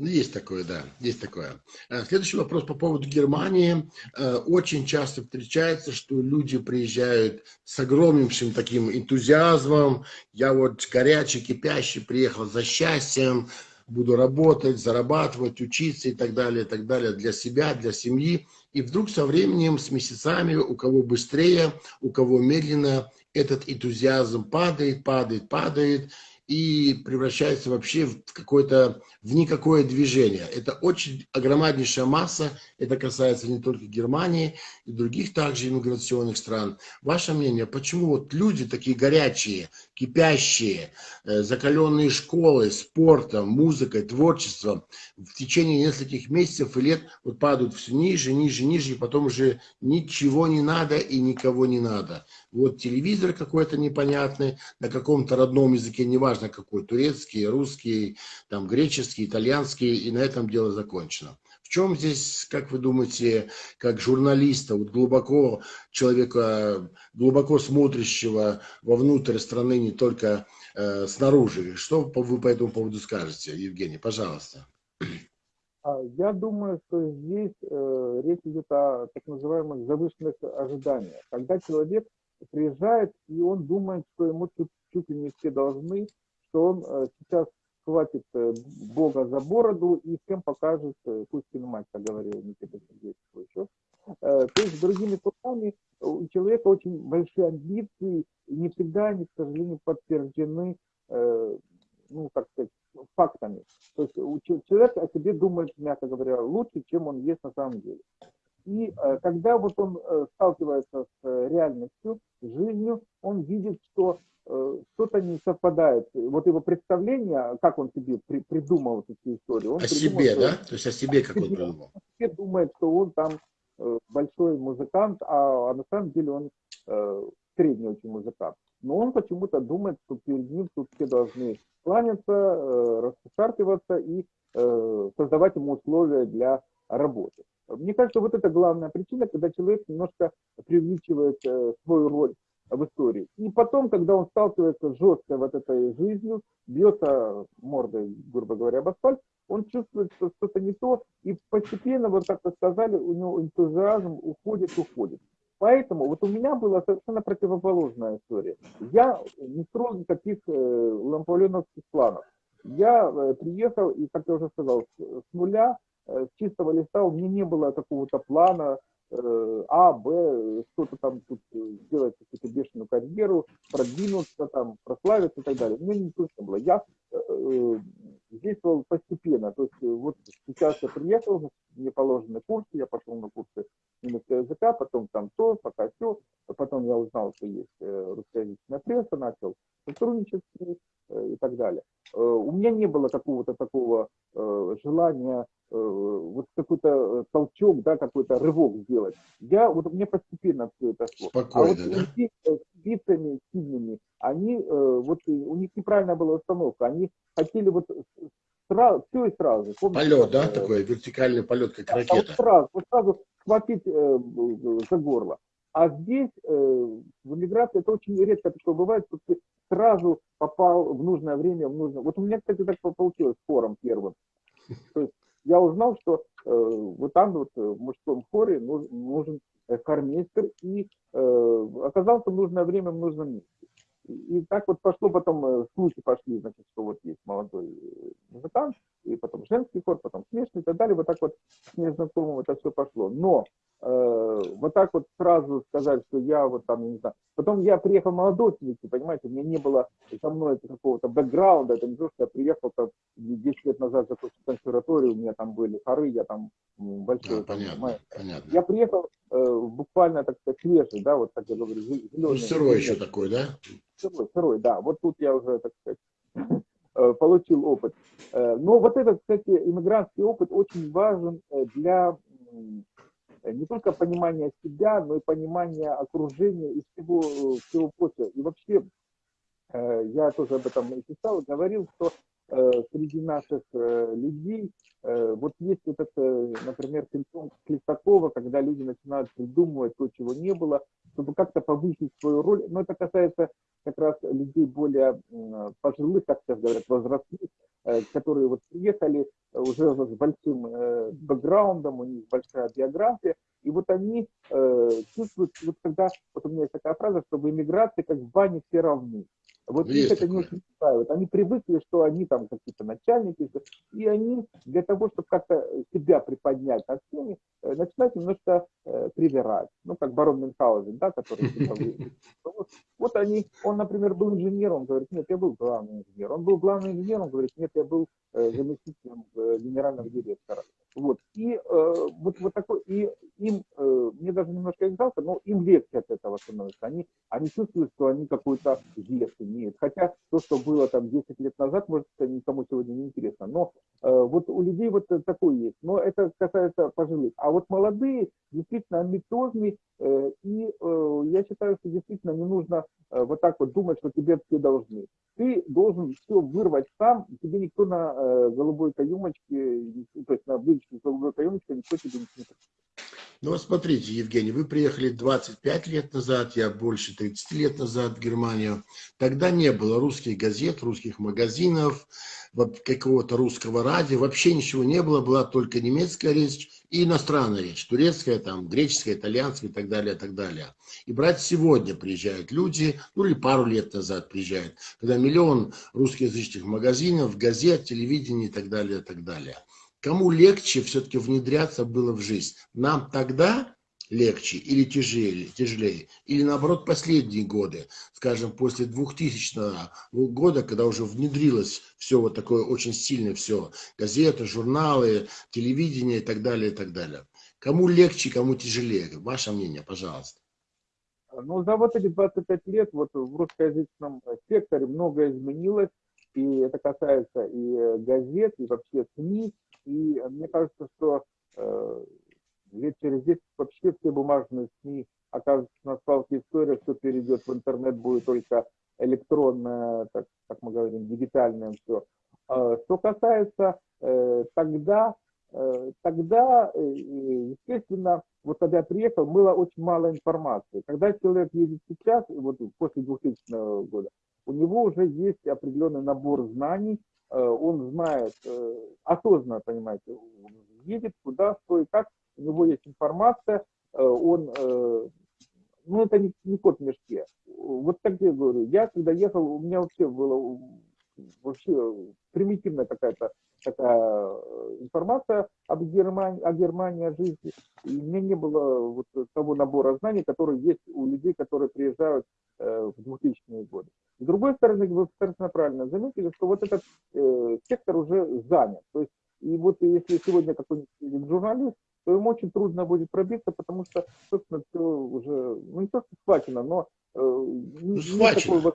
Ну, есть такое, да, есть такое. Э, следующий вопрос по поводу Германии. Э, очень часто встречается, что люди приезжают с огромнейшим таким энтузиазмом. Я вот горячий, кипящий, приехал за счастьем, буду работать, зарабатывать, учиться и так далее, и так далее для себя, для семьи. И вдруг со временем, с месяцами, у кого быстрее, у кого медленно, этот энтузиазм падает, падает, падает, и превращается вообще в какое-то, в никакое движение. Это очень огромнейшая масса, это касается не только Германии и других также иммиграционных стран. Ваше мнение, почему вот люди такие горячие, кипящие, э, закаленные школы, спортом, музыкой, творчеством в течение нескольких месяцев и лет вот падают все ниже, ниже, ниже, и потом уже ничего не надо и никого не надо. Вот телевизор какой-то непонятный, на каком-то родном языке, неважно какой, турецкий, русский, там, греческий, итальянский, и на этом дело закончено. Чем здесь, как вы думаете, как журналиста, вот глубоко человека, глубоко смотрящего вовнутрь страны, не только э, снаружи, что вы по этому поводу скажете, Евгений, пожалуйста. А, я думаю, что здесь э, речь идет о так называемых завышенных ожиданиях. Когда человек приезжает, и он думает, что ему чуть, чуть ли не все должны, что он э, сейчас схватит э, Бога за бороду и всем покажет э, Пушкин мать, как говорил Никита Сергеевич еще. То есть, другими словами, у человека очень большие амбиции, и не всегда они, к сожалению, подтверждены, ну, как сказать, фактами. То есть человек о себе думает, мягко говоря, лучше, чем он есть на самом деле. И э, когда вот он э, сталкивается с э, реальностью, жизнью, он видит, что что-то не совпадает. Вот его представление, как он себе при, придумал эту историю. Он о себе, да? То есть о себе как он придумал. Себе думает, что он там большой музыкант, а, а на самом деле он средний очень музыкант. Но он почему-то думает, что перед ним тут все должны кланяться, э, расшаркиваться и создавать ему условия для работы. Мне кажется, вот это главная причина, когда человек немножко преувеличивает э, свою роль в истории. И потом, когда он сталкивается с жесткой вот этой жизнью, бьется мордой, грубо говоря, об асфальт, он чувствует, что что-то не то, и постепенно, вот как вы сказали, у него энтузиазм уходит, уходит. Поэтому вот у меня была совершенно противоположная история. Я не строил никаких э, ламповленовских планов. Я э, приехал, и, как я уже сказал, с, с нуля Э, с чистого листа у меня не было какого-то плана А, Б, что-то там тут э, сделать какую-то бешеную карьеру, продвинуться, там, прославиться и так далее. У меня не было. Я э, действовал постепенно. То есть э, вот сейчас я приехал, мне положены курсы, я пошел на курсы немецкого языка, потом там то, пока все. Потом я узнал, что есть э, русскоязычная пресса, начал сотрудничать и так далее. У меня не было какого-то такого желания вот какой-то толчок, да, какой-то рывок сделать. Я, вот мне постепенно все это шло. Спокойно, а вот да? людей с бицами сильными, они, вот у них неправильная была установка, они хотели вот сразу, все и сразу. Помните, полет, да, э, такой вертикальный полет, как да, ракета. Вот сразу, вот сразу схватить э, за горло. А здесь, э, в эмиграции, это очень редко такое бывает, что ты сразу попал в нужное время, в нужное... Вот у меня, кстати, так получилось с хором первым. То есть я узнал, что э, вот там вот э, в мужском хоре нужен, нужен хормейстер, и э, оказался в нужное время в нужном месте. И так вот пошло потом, э, слухи пошли, значит, что вот есть молодой э, музыкант, и потом женский хор, потом смешный и так далее. Вот так вот с незнакомым это все пошло. Но э, вот так вот сразу сказать, что я вот там, не знаю. Потом я приехал молодой, понимаете, у меня не было со мной какого-то бэкграунда, это не то, что я приехал там 10 лет назад закончил консерваторию, у меня там были хоры, я там большой. Да, понятно, понятно. Я приехал э, буквально, так сказать, свежий, да, вот так я говорю, зеленый. Ну, сырой еще такой, да? Сырой, сырой, да. Вот тут я уже, так сказать, получил опыт. Э, но вот этот, кстати, иммигрантский опыт очень важен э, для не только понимания себя, но и понимания окружения и всего, всего прочего. И вообще, я тоже об этом и писал, говорил, что среди наших людей вот есть этот, например, симптом Клестакова, когда люди начинают придумывать то, чего не было, чтобы как-то повысить свою роль. Но это касается как раз людей более пожилых, как сейчас говорят, возрастных, э, которые вот приехали уже с большим э, бэкграундом, у них большая биография, и вот они э, чувствуют, вот когда, вот у меня есть такая фраза, что в эмиграции как в бане все равны. Вот есть их это не очень устраивает. Они привыкли, что они там какие-то начальники, и они для того, чтобы как-то себя приподнять над всеми, э, начинают немножко э, привирать. Ну, как барон Мюнхгаузен, да, который... Вот, вот они, он, например, был инженером, говорит, нет, я был главный инженер. Он был главным инженером, говорит, нет, я был э, заместителем э, генерального директора. Вот. И э, вот, вот такой, и им, э, мне даже немножко жалко, но им легче от этого становится. Они, они чувствуют, что они какой-то вес имеют. Хотя то, что было там 10 лет назад, может, это никому сегодня не интересно. Но э, вот у людей вот такое есть. Но это касается пожилых. А вот молодые, действительно, тоже, э, и э, я считаю, что действительно не нужно э, вот так вот думать, что тебе все должны. Ты должен все вырвать сам, тебе никто на э, голубой каюмочке, то есть на вывеске голубой каюмочке никто тебе не ну вот смотрите, Евгений, вы приехали 25 лет назад, я больше 30 лет назад в Германию. Тогда не было русских газет, русских магазинов, какого-то русского радио, вообще ничего не было, была только немецкая речь и иностранная речь, турецкая, там, греческая, итальянская и так далее, и так далее. И брать сегодня приезжают люди, ну или пару лет назад приезжают, когда миллион русскоязычных магазинов, газет, телевидения и так далее, и так далее. Кому легче все-таки внедряться было в жизнь? Нам тогда легче или тяжелее, тяжелее, или наоборот последние годы, скажем, после 2000 года, когда уже внедрилось все вот такое очень сильное все, газеты, журналы, телевидение и так далее, и так далее. Кому легче, кому тяжелее? Ваше мнение, пожалуйста. Ну, за вот эти 25 лет вот в русскоязычном секторе многое изменилось, и это касается и газет, и вообще СМИ, и мне кажется, что э, лет через 10 вообще все бумажные СМИ окажутся на свалке истории, все перейдет в интернет, будет только электронное, так, как мы говорим, дигитальное все. Э, что касается э, тогда, э, тогда, э, естественно, вот когда я приехал, было очень мало информации. Когда человек едет сейчас, вот после 2000 года, у него уже есть определенный набор знаний, Э, он знает, э, осознанно, понимаете, едет куда, что и как, у него есть информация, э, он, ну это не, не кот в мешке. Вот так я говорю, я когда ехал, у меня вообще было вообще примитивная какая-то такая информация об Германии, о Германии, о жизни. И у меня не было вот того набора знаний, который есть у людей, которые приезжают в 2000-е годы. С другой стороны, вы совершенно правильно заметили, что вот этот э, сектор уже занят. То есть, и вот если сегодня какой-нибудь журналист, то ему очень трудно будет пробиться, потому что, собственно, все уже, ну не то, что схвачено, но э, ну, схвачено. Такой,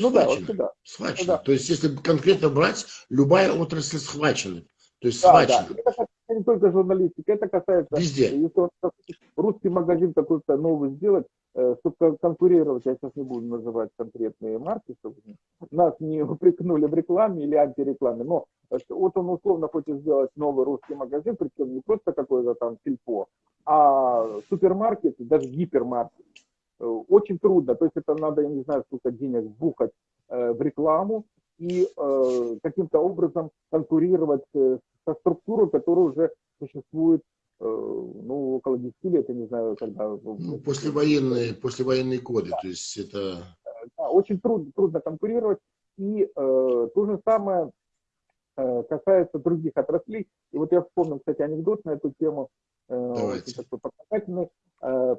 ну, да, вот сюда. Схвачено. Да. То есть, если конкретно брать, любая отрасль схвачена. То есть, да, схвачена. Да. Это не только журналистика, это касается... Везде. Если русский магазин какой-то новый сделать, э, чтобы конкурировать, я сейчас не буду называть конкретные марки, чтобы нас не упрекнули в рекламе или антирекламе, но вот он условно хочет сделать новый русский магазин, причем не просто какой-то там сельпо, а супермаркет, даже гипермаркет. Э, очень трудно, то есть это надо, я не знаю, сколько денег бухать в рекламу и каким-то образом конкурировать со структурой, которая уже существует э, ну, около 10 лет, я не знаю, когда... Ну, послевоенные, послевоенные годы, да. то есть это... Да, очень трудно, трудно конкурировать, и э, то же самое э, касается других отраслей. И вот я вспомнил, кстати, анекдот на эту тему, э, такой показательный. Э, э,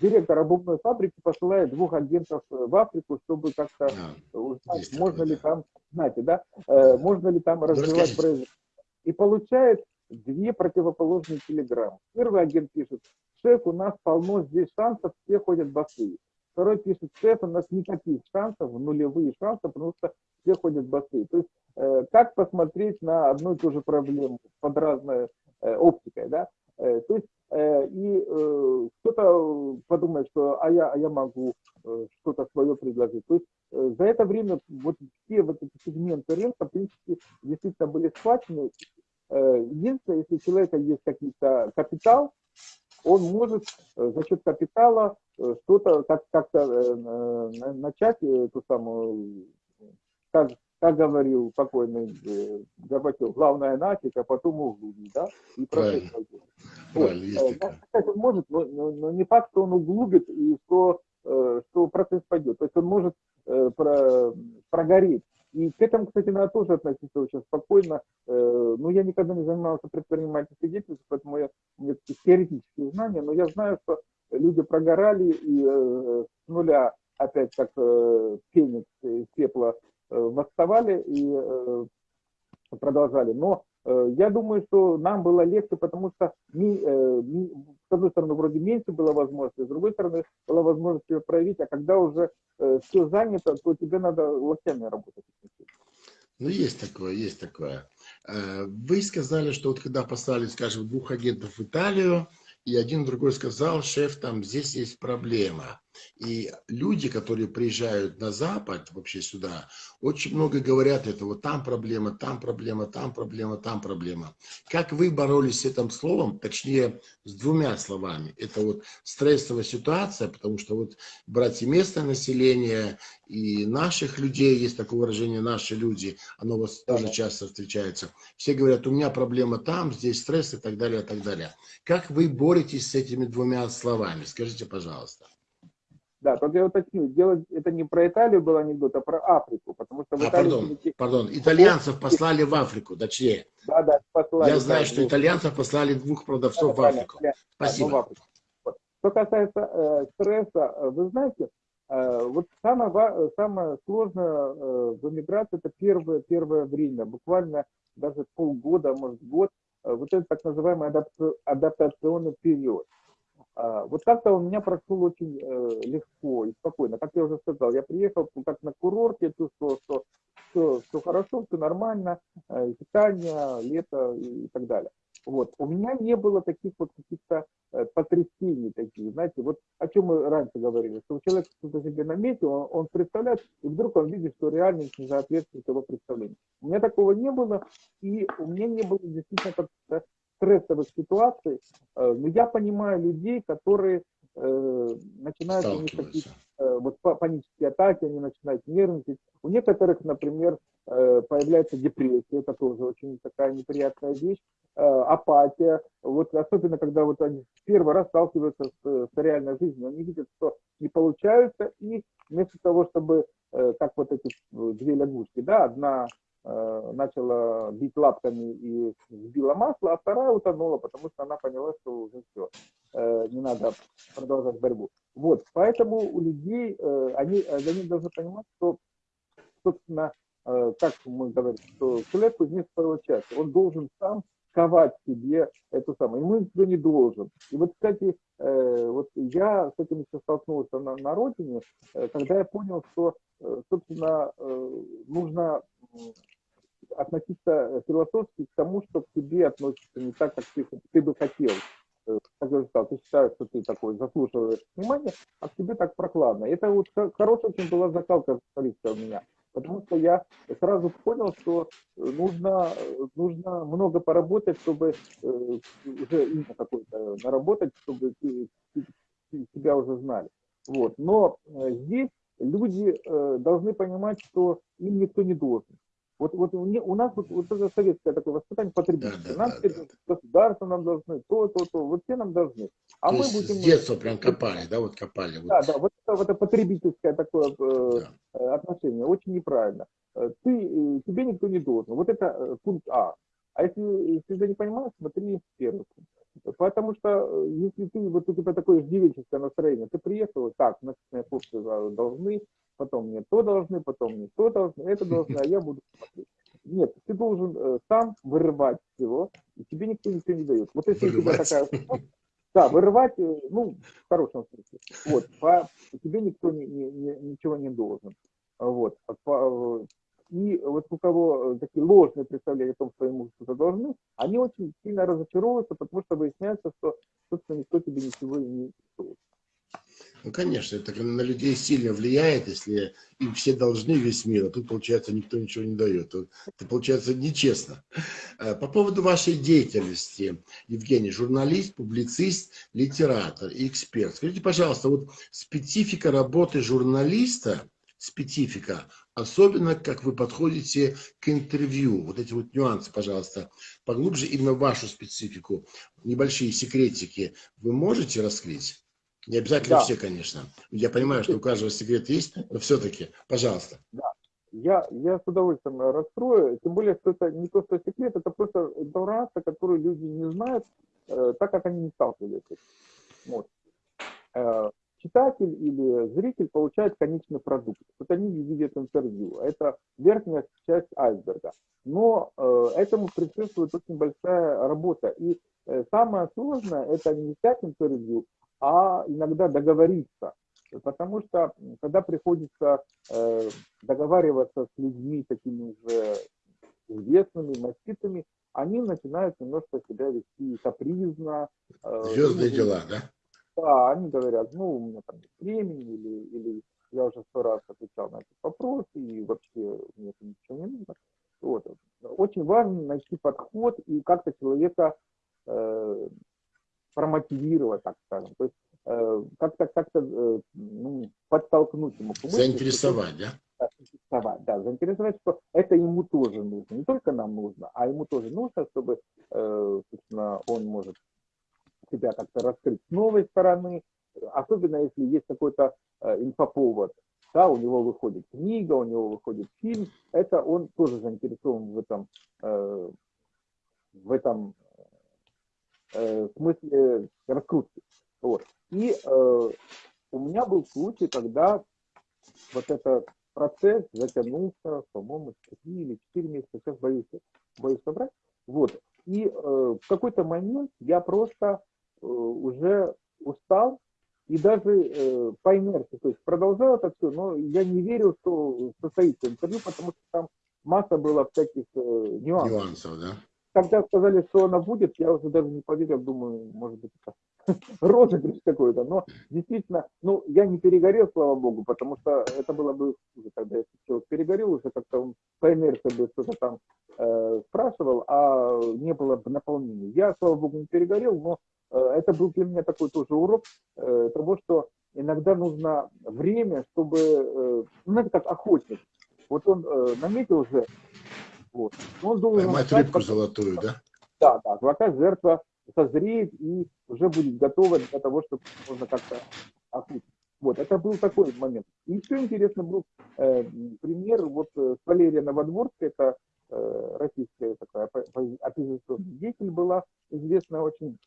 директор обувной фабрики посылает двух агентов в Африку, чтобы как-то а, узнать, можно ли там знаете, да, э, можно ли там развивать производство. И получает две противоположные телеграммы. Первый агент пишет, шеф, у нас полно здесь шансов, все ходят босые. Второй пишет, шеф, у нас никаких шансов, нулевые шансы, потому что все ходят босые. То есть, э, как посмотреть на одну и ту же проблему под разной э, оптикой, да? Э, то есть, э, и э, кто-то подумает, что а я, а я могу э, что-то свое предложить. То есть, Э, за это время вот все вот эти сегменты рынка, в принципе, действительно были схвачены. Э, единственное, если у человека есть какой-то капитал, он может э, за счет капитала что-то как-то как начать эту самую, как говорил покойный Горбачев, главное начать, а потом углубить, да, и процесс вот. Он может, но, но, но не факт, что он углубит и что, что процесс пойдет. То есть он может Э, про, прогореть. И к этому, кстати, надо тоже относиться очень спокойно. Э, ну, я никогда не занимался предпринимательской деятельностью, поэтому я, у меня такие теоретические знания, но я знаю, что люди прогорали и э, с нуля опять как феникс из пепла восставали и продолжали. Но Э, я думаю, что нам было легче, потому что, ми, э, ми, с одной стороны, вроде меньше было возможности, с другой стороны, была возможность ее проявить, а когда уже э, все занято, то тебе надо локтями работать. Ну, есть такое, есть такое. Вы сказали, что вот когда послали, скажем, двух агентов в Италию, и один другой сказал, шеф, там здесь есть проблема. И люди, которые приезжают на Запад, вообще сюда, очень много говорят это, вот там проблема, там проблема, там проблема, там проблема. Как вы боролись с этим словом, точнее, с двумя словами? Это вот стрессовая ситуация, потому что вот брать и местное население, и наших людей, есть такое выражение «наши люди», оно у вас тоже часто встречается. Все говорят, у меня проблема там, здесь стресс и так далее, и так далее. Как вы боретесь с этими двумя словами? Скажите, пожалуйста. Да, только я уточню, делать это не про Италию был анекдот, а про Африку, потому что в а, Италии... Пардон, пардон, итальянцев послали в Африку, точнее. Да, да, послали. Я знаю, да, что итальянцев послали двух продавцов да, в Африку. Да, Спасибо. Да, в Африку. Что касается э, стресса, э, вы знаете, э, вот самое, самое сложное э, в эмиграции это первое, первое время, буквально даже полгода, может год, э, вот это так называемый адаптационный период. А, вот как-то у меня прошел очень э, легко и спокойно. Как я уже сказал, я приехал как на курорт, я чувствовал, что все, все хорошо, все нормально, э, питание, лето и так далее. Вот. У меня не было таких вот каких-то э, потрясений таких, знаете, вот о чем мы раньше говорили, что человек что-то себе наметил, он, он представляет, и вдруг он видит, что реальность не соответствует его представлению. У меня такого не было, и у меня не было действительно как-то стрессовых ситуаций, э, но я понимаю людей, которые э, начинают у них такие э, вот панические атаки, они начинают нервничать. У некоторых, например, появляется депрессия, это тоже очень такая неприятная вещь, апатия. Вот особенно, когда вот они первый раз сталкиваются с, с реальной жизнью, они видят, что не получается, и вместо того, чтобы, как вот эти две лягушки, да, одна начала бить лапками и сбила масло, а вторая утонула, потому что она поняла, что уже все, э, не надо продолжать борьбу. Вот, поэтому у людей, э, они, они должны понимать, что, собственно, э, как мы говорим, что человек кузнец второй части, он должен сам ковать себе эту самую. Ему никто не должен. И вот, кстати, э, вот я с этим еще столкнулся на, на родине, э, когда я понял, что, э, собственно, э, нужно относиться философски к тому, что к тебе относится не так, как ты, ты бы хотел. Э, как я сказал, ты считаешь, что ты такой заслуживаешь внимания, а к тебе так прохладно. Это вот хорошая очень была закалка у меня. Потому что я сразу понял, что нужно, нужно много поработать, чтобы э, уже имя какое-то наработать, чтобы тебя уже знали. Вот. Но э, здесь люди э, должны понимать, что им никто не должен. Вот, вот у нас вот, вот это советское такое воспитание потребителя. Да, нам да, да, государство нам должны, то, то, то, вот все нам должны. А то мы будем... С детства прям копали, да, вот копали. Вот. Да, да, вот это, вот это потребительское такое э, да. Э, отношение, очень неправильно. Э, ты, тебе никто не должен. Вот это пункт А. А если, если ты не понимаешь, смотри первый. Потому что э, если ты, вот у тебя такое иждивенческое настроение, ты приехал, так, значит, мне хлопцы должны, потом мне то должны, потом мне то должны, это должны, а я буду смотреть. Нет, ты должен э, сам вырывать всего, и тебе никто ничего не дает. Вот если вырывать. у тебя такая... Да, вырывать, э, ну, в хорошем смысле. Вот, по, тебе никто не, не, не, ничего не должен. Вот, по, и вот у кого э, такие ложные представления о том, что ему что-то должны, они очень сильно разочаровываются, потому что выясняется, что, собственно, никто тебе ничего не стоит. Ну, конечно, это на людей сильно влияет, если им все должны весь мир, а тут, получается, никто ничего не дает. Это, получается, нечестно. Э, по поводу вашей деятельности, Евгений, журналист, публицист, литератор и эксперт. Скажите, пожалуйста, вот специфика работы журналиста, специфика, особенно как вы подходите к интервью. Вот эти вот нюансы, пожалуйста, поглубже именно вашу специфику, небольшие секретики вы можете раскрыть? Не обязательно да. все, конечно. Я понимаю, что у каждого секрет есть, но все-таки, пожалуйста. Да. Я, я с удовольствием раскрою, тем более, что это не то, что секрет, это просто информация, которую люди не знают, э, так как они не сталкивались. Вот. Э, читатель или зритель получает конечный продукт. Вот они видят интервью. Это верхняя часть айсберга. Но э, этому предшествует очень большая работа. И э, самое сложное это не взять интервью, а иногда договориться. Потому что когда приходится э, договариваться с людьми такими же известными, маститыми, они начинают немножко себя вести капризно. Э, Звездные ну, дела, да? Да, они говорят, ну, у меня там нет времени, или, или я уже сто раз отвечал на этот вопрос, и вообще мне это ничего не нужно. Вот. Очень важно найти подход и как-то человека э, промотивировать, так скажем. То есть э, как-то как э, ну, подтолкнуть ему. Заинтересовать, что, да? Заинтересовать, да. Заинтересовать, что это ему тоже нужно. Не только нам нужно, а ему тоже нужно, чтобы э, собственно, он может себя как-то раскрыть с новой стороны, особенно если есть какой-то э, инфоповод, да, у него выходит книга, у него выходит фильм, это он тоже заинтересован в этом, э, в этом э, смысле раскрутки. Вот. И э, у меня был случай, когда вот этот процесс затянулся, по-моему, 3 или 4 месяца, сейчас боюсь, боюсь собрать. Вот. И э, в какой-то момент я просто уже устал и даже э, по инерции, то есть продолжал это все, но я не верил, что состоится интервью, потому что там масса было всяких э, нюансов. Нюансов, да? Когда сказали, что она будет, я уже даже не поверил, думаю, может быть, это розыгрыш какой-то. Но действительно, ну, я не перегорел, слава богу, потому что это было бы хуже, когда я человек перегорел, уже как-то он по инерции бы что-то там э, спрашивал, а не было бы наполнения. Я, слава богу, не перегорел, но Э, это был для меня такой тоже урок э, того, что иногда нужно время, чтобы, э, ну, знаете, как охотник. Вот он наметил уже, вот, он должен... Поймать ждать, рыбку золотую, да? Да, да, пока жертва созреет и уже будет готова для того, чтобы можно как-то охотить. Вот, это был такой момент. И еще интересно был э, пример, вот с Валерия Новодворской, это российская такая оппозиционная деятель была, известная очень.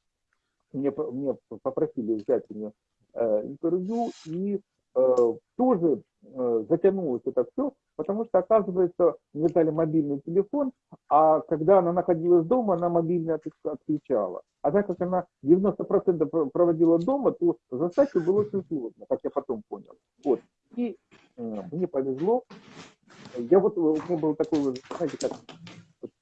Мне, мне попросили взять у нее интервью, и тоже затянулось это все, потому что, оказывается, мне дали мобильный телефон, а когда она находилась дома, она мобильный отключала. А так как она 90% проводила дома, то застать было очень сложно, как я потом понял. Вот. И э, мне повезло. Я вот, у меня был такой, знаете, как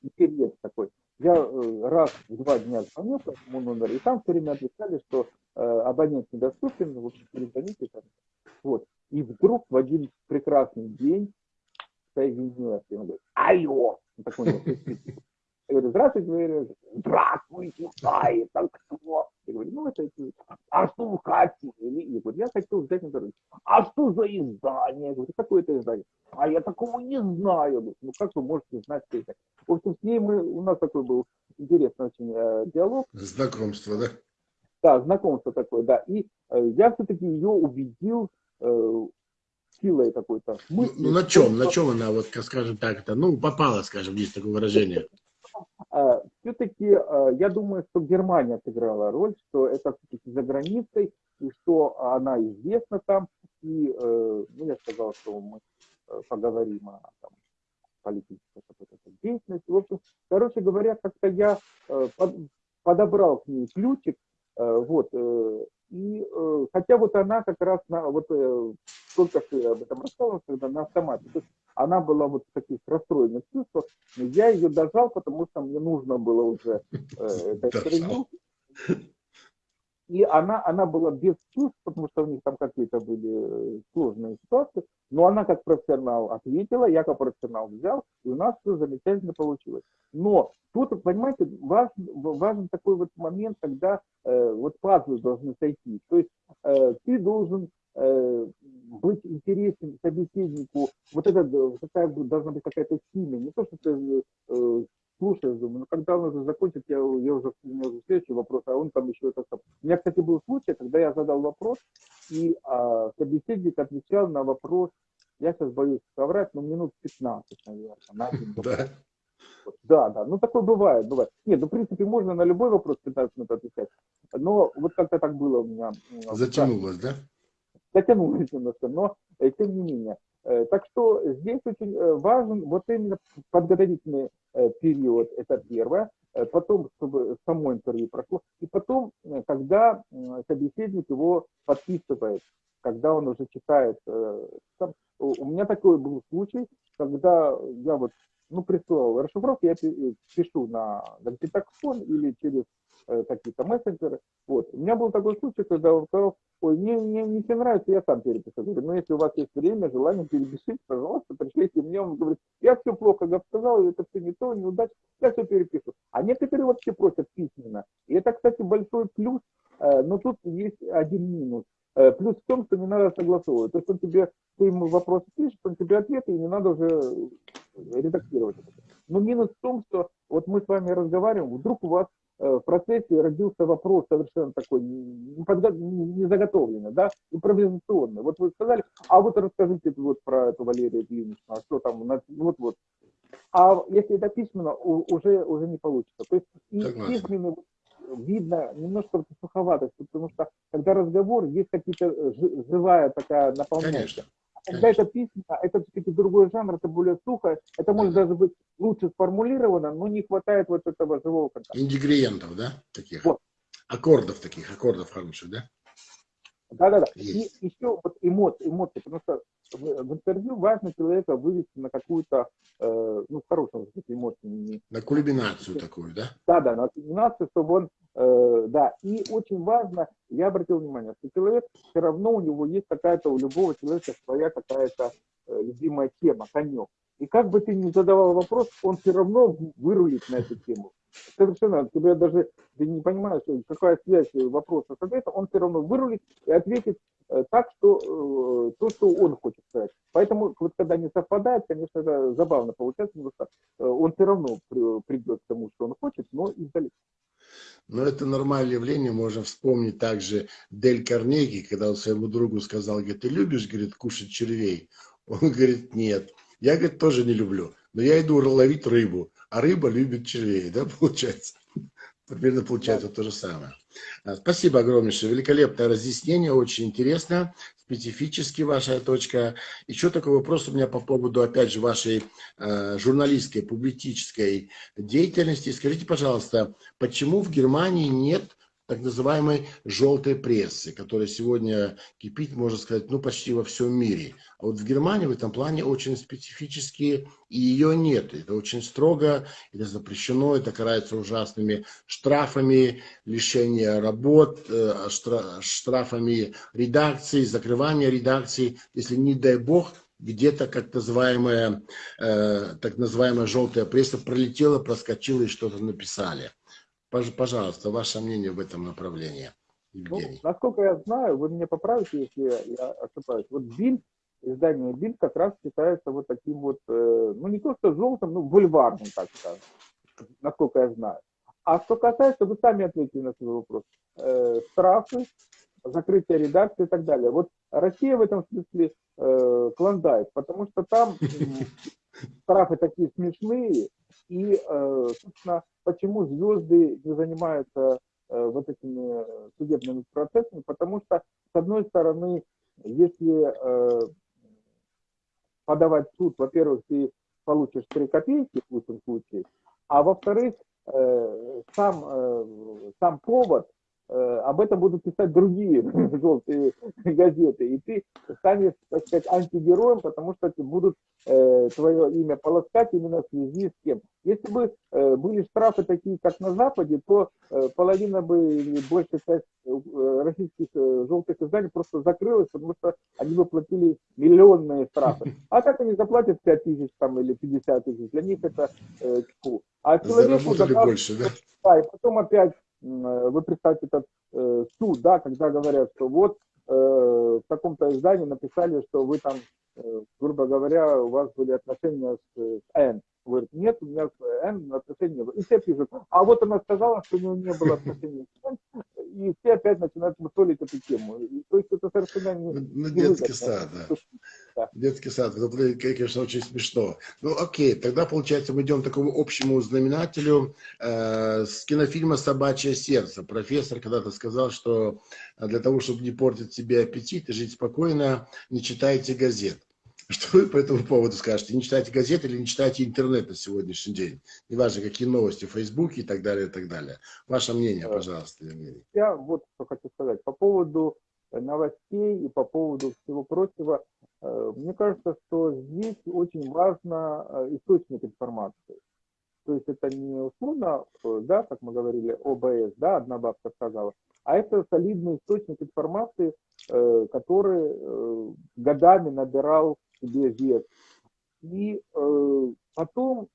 интерес такой. Я э, раз в два дня звонил по этому номеру, и там все время отвечали, что э, абонент недоступен, общем, перезвоните. Вот. И вдруг в один прекрасный день соединилась. И он говорит, алло. Он такой, я говорю, здравствуйте, говорю, здравствуйте, да, это кто? Я говорю, ну это, а что вы хотели? Я говорю, я хотел взять интервью. А что за издание? Я говорю, какое это издание? А я такого не знаю. говорю, ну как вы можете знать, что это? В общем, с ней мы, у нас такой был интересный очень э, диалог. Знакомство, да? Да, знакомство такое, да. И э, я все-таки ее убедил э, силой какой-то. Ну, ну на чем, на чем она, вот, скажем так, это, ну, попала, скажем, есть такое выражение. А, все-таки а, я думаю, что Германия сыграла роль, что это все-таки за границей, и что она известна там. И э, ну, я сказал, что мы э, поговорим о там, политической деятельности. В общем, короче говоря, как-то я э, подобрал к ней ключик, вот, и хотя вот она как раз на, вот только что об этом рассказывал, когда на автомате. То есть она была вот в таких расстроенных чувствах. Я ее дожал, потому что мне нужно было уже э, это интервью. И она, она была без чувств, потому что у них там какие-то были э, сложные ситуации. Но она как профессионал ответила, я как профессионал взял, и у нас все замечательно получилось. Но тут, понимаете, важен, важен такой вот момент, когда э, вот пазлы должны сойти. То есть э, ты должен быть интересен собеседнику, вот это какая должна быть какая-то химия, не то, что ты э, слушаешь, думаю, ну когда он уже закончит, я, я уже, у меня уже следующий вопрос, а он там еще это. У меня, кстати, был случай, когда я задал вопрос, и а, собеседник отвечал на вопрос, я сейчас боюсь соврать, но минут 15, наверное, на. Да. Да, да, ну такое бывает, бывает. Нет, ну в принципе можно на любой вопрос 15 минут отвечать, но вот как-то так было у меня. Затянулось, да? Затянулось немножко, но э, тем не менее. Э, так что здесь очень э, важен вот именно подготовительный период, это первое, потом, чтобы само интервью прошло, и потом, когда собеседник его подписывает, когда он уже читает. Там, у меня такой был случай, когда я вот ну, присылал расшифровку, я пишу на Гампитаксон или через Э, какие-то мессенджеры. Вот. У меня был такой случай, когда он сказал, ой, мне, мне, не нравится, я сам перепишу. Говорю, ну если у вас есть время, желание, перепишите, пожалуйста, пришлите мне. Он говорит, я все плохо сказал, это все не то, неудачно, я все перепишу. А некоторые вообще просят письменно. И это, кстати, большой плюс, э, но тут есть один минус. Э, плюс в том, что не надо согласовывать. То есть он тебе, ты ему вопрос пишешь, он тебе ответы, и не надо уже редактировать. Но минус в том, что вот мы с вами разговариваем, вдруг у вас Э, в процессе родился вопрос совершенно такой незаготовленный, да, импровизационный. Вот вы сказали, а вот расскажите вот про эту Валерию Ильиничну, а что там, вот-вот. А если это письменно, уже, уже не получится. То есть и письменно видно немножко суховатость, потому что когда разговор, есть какие-то э, живая такая наполняющая. Когда это письма, это все-таки другой жанр, это более сухо, это может даже быть лучше сформулировано, но не хватает вот этого живого контакта. Ингредиентов, да, таких? Вот. Аккордов таких, аккордов хороших, да? Да-да-да. И еще вот эмоции, эмоции, потому что в, в интервью важно человека вывести на какую-то, э, ну, в хорошем смысле эмоции. На кульминацию такую, да? Да-да, на кульминацию, чтобы он, э, да. И очень важно, я обратил внимание, что человек, все равно у него есть какая-то, у любого человека своя какая-то э, любимая тема, конек. И как бы ты ни задавал вопрос, он все равно вырулит на эту тему. Совершенно, тебя даже ты не понимаешь, какая связь вопроса с ответом, он все равно вырулит и ответит э, так, что э, то, что он хочет сказать. Поэтому, вот когда не совпадает, конечно, это забавно получается, потому что э, он все равно придет к тому, что он хочет, но издалека. Но это нормальное явление, можно вспомнить также Дель Карнеги, когда он своему другу сказал, говорит, ты любишь, говорит, кушать червей? Он говорит, нет. Я, говорит, тоже не люблю. но я иду ловить рыбу, а рыба любит червей, да, получается? Примерно получается да. то же самое. А, спасибо огромнейшее, великолепное разъяснение, очень интересно, специфически ваша точка. Еще такой вопрос у меня по поводу, опять же, вашей э, журналистской, публицистической деятельности. Скажите, пожалуйста, почему в Германии нет так называемой желтой прессы, которая сегодня кипит, можно сказать, ну почти во всем мире. А вот в Германии в этом плане очень специфически, и ее нет. Это очень строго, это запрещено, это карается ужасными штрафами, лишение работ, э, штрафами редакции, закрывания редакции, если не дай бог, где-то как называемая, э, так называемая желтая пресса пролетела, проскочила и что-то написали. Пожалуйста, ваше мнение в этом направлении, Евгений. Ну, насколько я знаю, вы меня поправите, если я, я ошибаюсь. Вот Бильд, издание Бильд как раз считается вот таким вот, э, ну не то что желтым, ну бульварным, так скажем, насколько я знаю. А что касается, вы сами ответили на свой вопрос, э, штрафы, закрытие редакции и так далее. Вот Россия в этом смысле э, клондайк, потому что там штрафы такие смешные, и, э, собственно, почему звезды не занимаются э, вот этими судебными процессами? Потому что, с одной стороны, если э, подавать суд, во-первых, ты получишь 3 копейки в лучшем случае, а во-вторых, сам, сам повод Э, об этом будут писать другие желтые газеты, и ты станешь, так сказать, антигероем, потому что будут э, твое имя полоскать именно в связи с кем. Если бы э, были штрафы такие, как на Западе, то э, половина бы большая часть э, российских э, желтых изданий просто закрылась, потому что они бы платили миллионные штрафы. А так они заплатят 5 тысяч там, или 50 тысяч, для них это э, тьфу. А человеку заказ... больше, да? Да, и потом опять Э, вы представьте этот э, суд, да, когда говорят, что вот э, в таком-то издании написали, что вы там, э, грубо говоря, у вас были отношения с, с N. Говорит, нет, у меня с N отношений не было. И все пишут, а вот она сказала, что у нее не было отношений с N, и все опять начинают мусолить эту тему. И, то есть это совершенно не... Ну, ну детский сад, да. да. Детский сад, это, конечно, очень смешно. Ну, окей, тогда, получается, мы идем к такому общему знаменателю э, с кинофильма «Собачье сердце». Профессор когда-то сказал, что для того, чтобы не портить себе аппетит и жить спокойно, не читайте газет. Что вы по этому поводу скажете? Не читайте газеты или не читайте интернет на сегодняшний день? Неважно, какие новости в Фейсбуке и так далее, и так далее. Ваше мнение, э, пожалуйста, Евгений. Я вот что хочу сказать. По поводу э, новостей и по поводу всего прочего, э, мне кажется, что здесь очень важно источник информации. То есть это не условно, да, как мы говорили, ОБС, да, одна бабка сказала, а это солидный источник информации, который годами набирал себе вес. И э, потом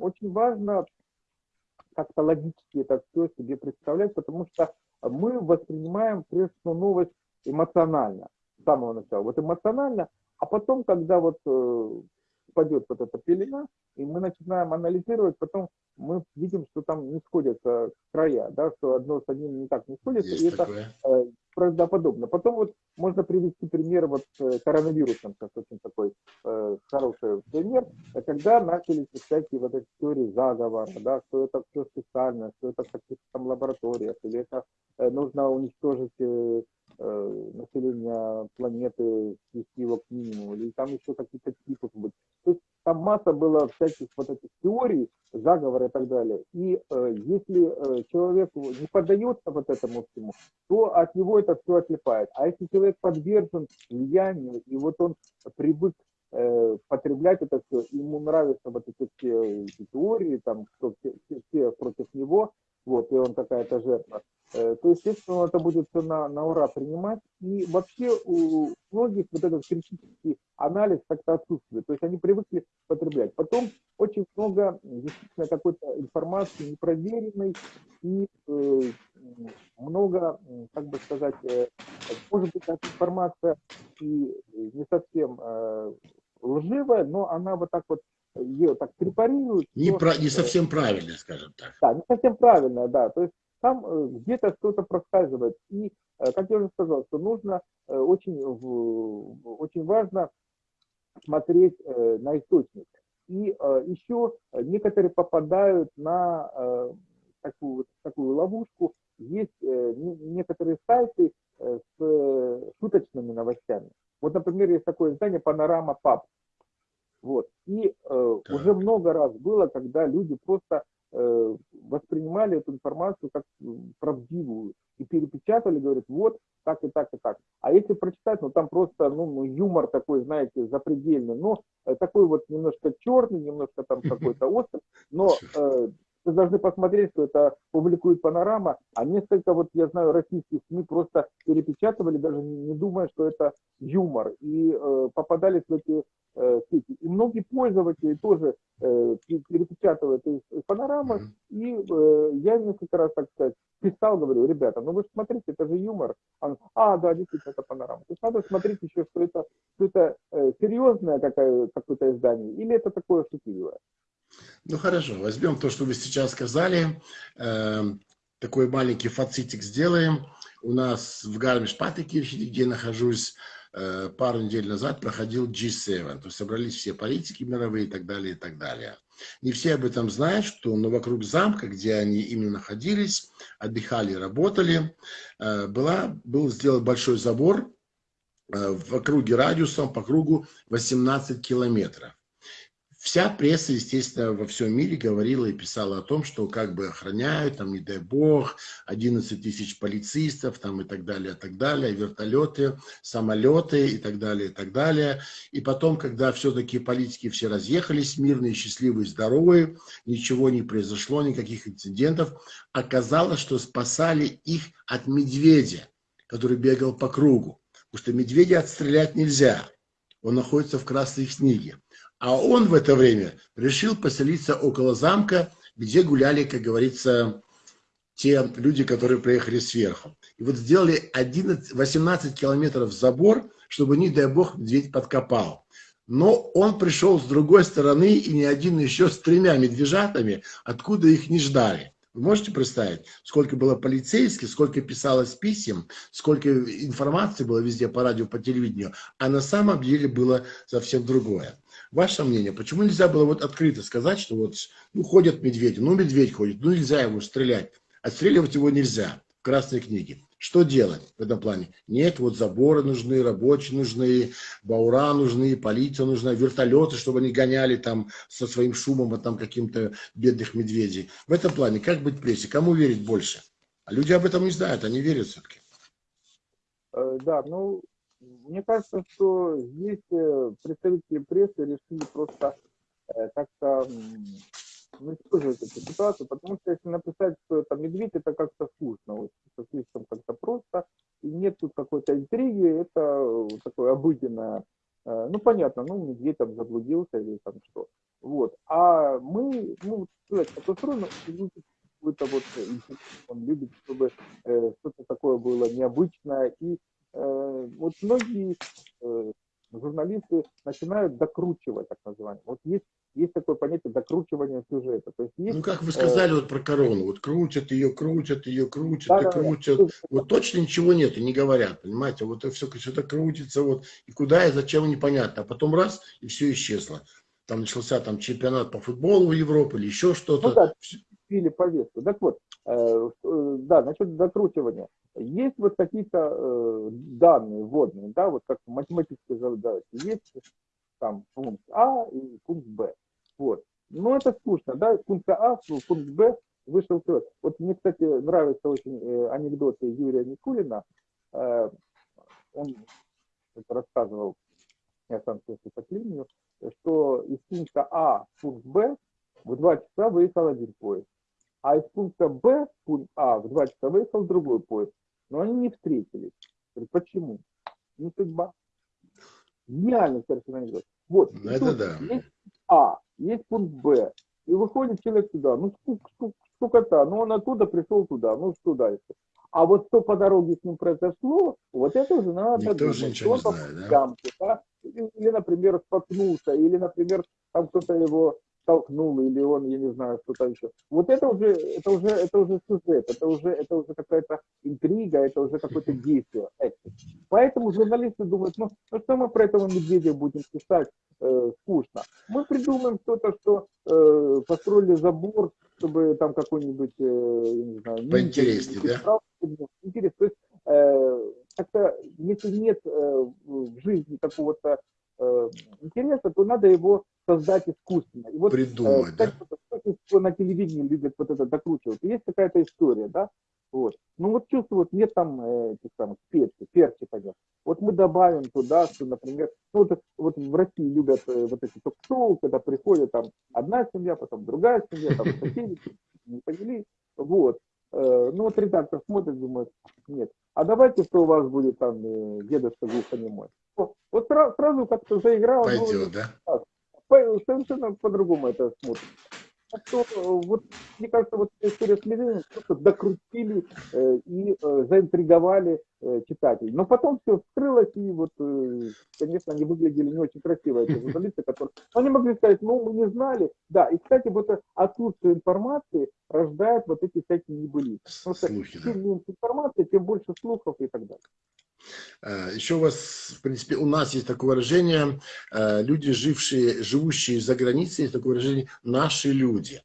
очень важно как-то логически это все себе представлять, потому что мы воспринимаем прежде всего новость эмоционально, с самого начала. Вот эмоционально, а потом, когда вот э, спадет вот эта пелена, и мы начинаем анализировать, потом мы видим, что там не сходятся края, да, что одно с одним не так не сходится, Есть и такое. это э, правдоподобно. Потом вот можно привести пример вот с э, коронавирусом, как очень такой э, хороший пример, когда начались всякие вот эти теории заговора, да, что это все специально, что это в каких-то там лабораториях, или это э, нужно уничтожить э, э, население планеты, свести его к минимуму, или там еще какие-то типы быть. То есть там масса было всяких вот этих теорий, заговора и так далее. И э, если э, человеку не поддается вот этому всему, то от него это все отлипает. А если человек подвержен влиянию, и вот он привык э, потреблять это все, ему нравятся вот эти все теории, там, все, все, все против него, вот, и он какая-то жертва, э, то, естественно, он это будет все на, на ура принимать. И вообще у многих вот этот критический анализ как-то отсутствует. То есть они привыкли потреблять. Потом очень много действительно какой-то информации непроверенной и э, много, как бы сказать, э, может быть, информация и не совсем э, лживая, но она вот так вот ее так препарируют. Не, то, про, не совсем правильно, скажем так. Да, не совсем правильно, да. То есть там э, где-то что-то проскальзывает. И, э, как я уже сказал, что нужно э, очень, очень важно смотреть на источник. И еще некоторые попадают на такую, такую ловушку. Есть некоторые сайты с шуточными новостями. Вот, например, есть такое издание «Панорама Пап». Вот. И э, уже много раз было, когда люди просто э, воспринимали эту информацию как правдивую и перепечатали, говорят, вот так и так и так. А если прочитать, ну там просто ну, ну юмор такой, знаете, запредельный, но э, такой вот немножко черный, немножко там какой-то острый, но э, вы должны посмотреть, что это публикует панорама, а несколько, вот я знаю, российских СМИ просто перепечатывали, даже не думая, что это юмор, и э, попадались в эти сети. И многие пользователи тоже э, перепечатывают из панорамы, и э, я несколько раз, так сказать, писал, говорю, ребята, ну вы же смотрите, это же юмор. Он, а, да, действительно, это панорама. То есть надо смотреть еще, что это, что это э, серьезное какое-то издание, или это такое шутливое. Ну хорошо, возьмем то, что вы сейчас сказали, э, такой маленький фацитик сделаем. У нас в Гармиш-Паттекирхе, где нахожусь, э, пару недель назад проходил G7, то есть собрались все политики мировые и так далее, и так далее. Не все об этом знают, что но вокруг замка, где они именно находились, отдыхали, работали, э, была, был сделан большой забор э, в округе радиусом по кругу 18 километров. Вся пресса, естественно, во всем мире говорила и писала о том, что как бы охраняют, там, не дай бог, 11 тысяч полицистов, там, и так далее, и так далее, вертолеты, самолеты, и так далее, и так далее. И потом, когда все-таки политики все разъехались, мирные, счастливые, здоровые, ничего не произошло, никаких инцидентов, оказалось, что спасали их от медведя, который бегал по кругу. Потому что медведя отстрелять нельзя, он находится в красной книге. А он в это время решил поселиться около замка, где гуляли, как говорится, те люди, которые приехали сверху. И вот сделали 11, 18 километров забор, чтобы, не дай бог, медведь подкопал. Но он пришел с другой стороны, и ни один еще с тремя медвежатами, откуда их не ждали. Вы можете представить, сколько было полицейских, сколько писалось писем, сколько информации было везде по радио, по телевидению, а на самом деле было совсем другое. Ваше мнение, почему нельзя было вот открыто сказать, что вот, ну, ходят медведи, ну, медведь ходит, ну, нельзя ему стрелять. Отстреливать его нельзя в Красной книге. Что делать в этом плане? Нет, вот заборы нужны, рабочие нужны, баура нужны, полиция нужна, вертолеты, чтобы они гоняли там со своим шумом, а там каким-то бедных медведей. В этом плане, как быть прессе? Кому верить больше? А люди об этом не знают, они верят все-таки. Э, да, ну, мне кажется, что здесь э, представители прессы решили просто э, как-то уничтожить эту ситуацию, потому что если написать, что это медведь, это как-то скучно, вот, это слишком как-то просто, и нет тут какой-то интриги, это такое обыденное, э, ну понятно, ну медведь там заблудился или там что, вот, а мы, ну, сказать, это устроено, какой-то вот он любит, чтобы э, что-то такое было необычное, и Э, вот многие э, журналисты начинают докручивать, так называемое. Вот есть, есть такое понятие докручивания сюжета. То есть есть, ну, как вы сказали э, вот про корону, вот крутят ее, крутят ее, крутят да, и крутят. Да, вот точно ничего нет и не говорят, понимаете? Вот все что-то крутится, вот, и куда и зачем непонятно. А потом раз, и все исчезло. Там начался там чемпионат по футболу в Европе или еще что-то. Ну, да, или повестку. Так вот, э, да, насчет закручивания. Есть вот какие-то э, данные вводные, да, вот как математические задачи. Есть там пункт А и пункт Б. Вот. Но это скучно, да, пункт А, пункт Б вышел вперед. Вот мне, кстати, нравятся очень э, анекдоты Юрия Никулина. Он рассказывал, я сам слышал по телевидению, что из пункта А в пункт Б в два часа выехал один поезд. А из пункта Б в пункт А в два часа выехал другой поезд но они не встретились. Говорит, почему? Не судьба. Гениальный совершенно анекдот. Вот, Это да. есть А, есть пункт Б, и выходит человек сюда, ну сколько-то, ну он оттуда пришел туда, ну что дальше? А вот что по дороге с ним произошло, вот это уже надо Никто думать. Уже ничего не знает, да? Ямку, да? Или, например, споткнулся, или, например, там кто-то его толкнул, или он, я не знаю, что-то еще. Вот это уже, это уже, это уже сюжет, это уже, это уже какая-то интрига, это уже какое-то действие. Поэтому журналисты думают, ну, ну что мы про этого медведя будем писать, э, скучно. Мы придумаем что-то, что э, построили забор, чтобы там какой-нибудь, э, не знаю, поинтереснее, да? Интерес. То есть э, как-то, если нет э, в жизни какого-то э, интереса, то надо его создать искусственно. И вот, Придумать, э, да? на телевидении любят вот это докручивать. Есть какая-то история, да? Вот. Ну вот чувствую, вот нет там э, этих самых перцев, перчи, понятно. Вот мы добавим туда, что, например, ну вот, вот в России любят э, вот эти ток-шоу, когда приходит там одна семья, потом другая семья, там соседи, не поняли. Вот. Э, ну вот редактор смотрит, думает, нет. А давайте, что у вас будет там э, дедушка глухонемой. Вот сразу, как-то заиграл. Пойдет, ну, да? Совершенно по-другому это смотрит. Так что, э, вот, мне кажется, вот история с Левиным просто докрутили э, и э, заинтриговали э, читателей. Но потом все вскрылось, и вот, э, конечно, они выглядели не очень красиво, эти журналисты, которые... Но они могли сказать, ну, мы не знали. Да, и, кстати, вот отсутствие информации рождает вот эти всякие небылицы. Потому что Слухи, чем да. меньше информации, тем больше слухов и так далее. Э, Еще у вас, в принципе, у нас есть такое выражение, э, люди, жившие, живущие за границей, есть такое выражение «наши люди».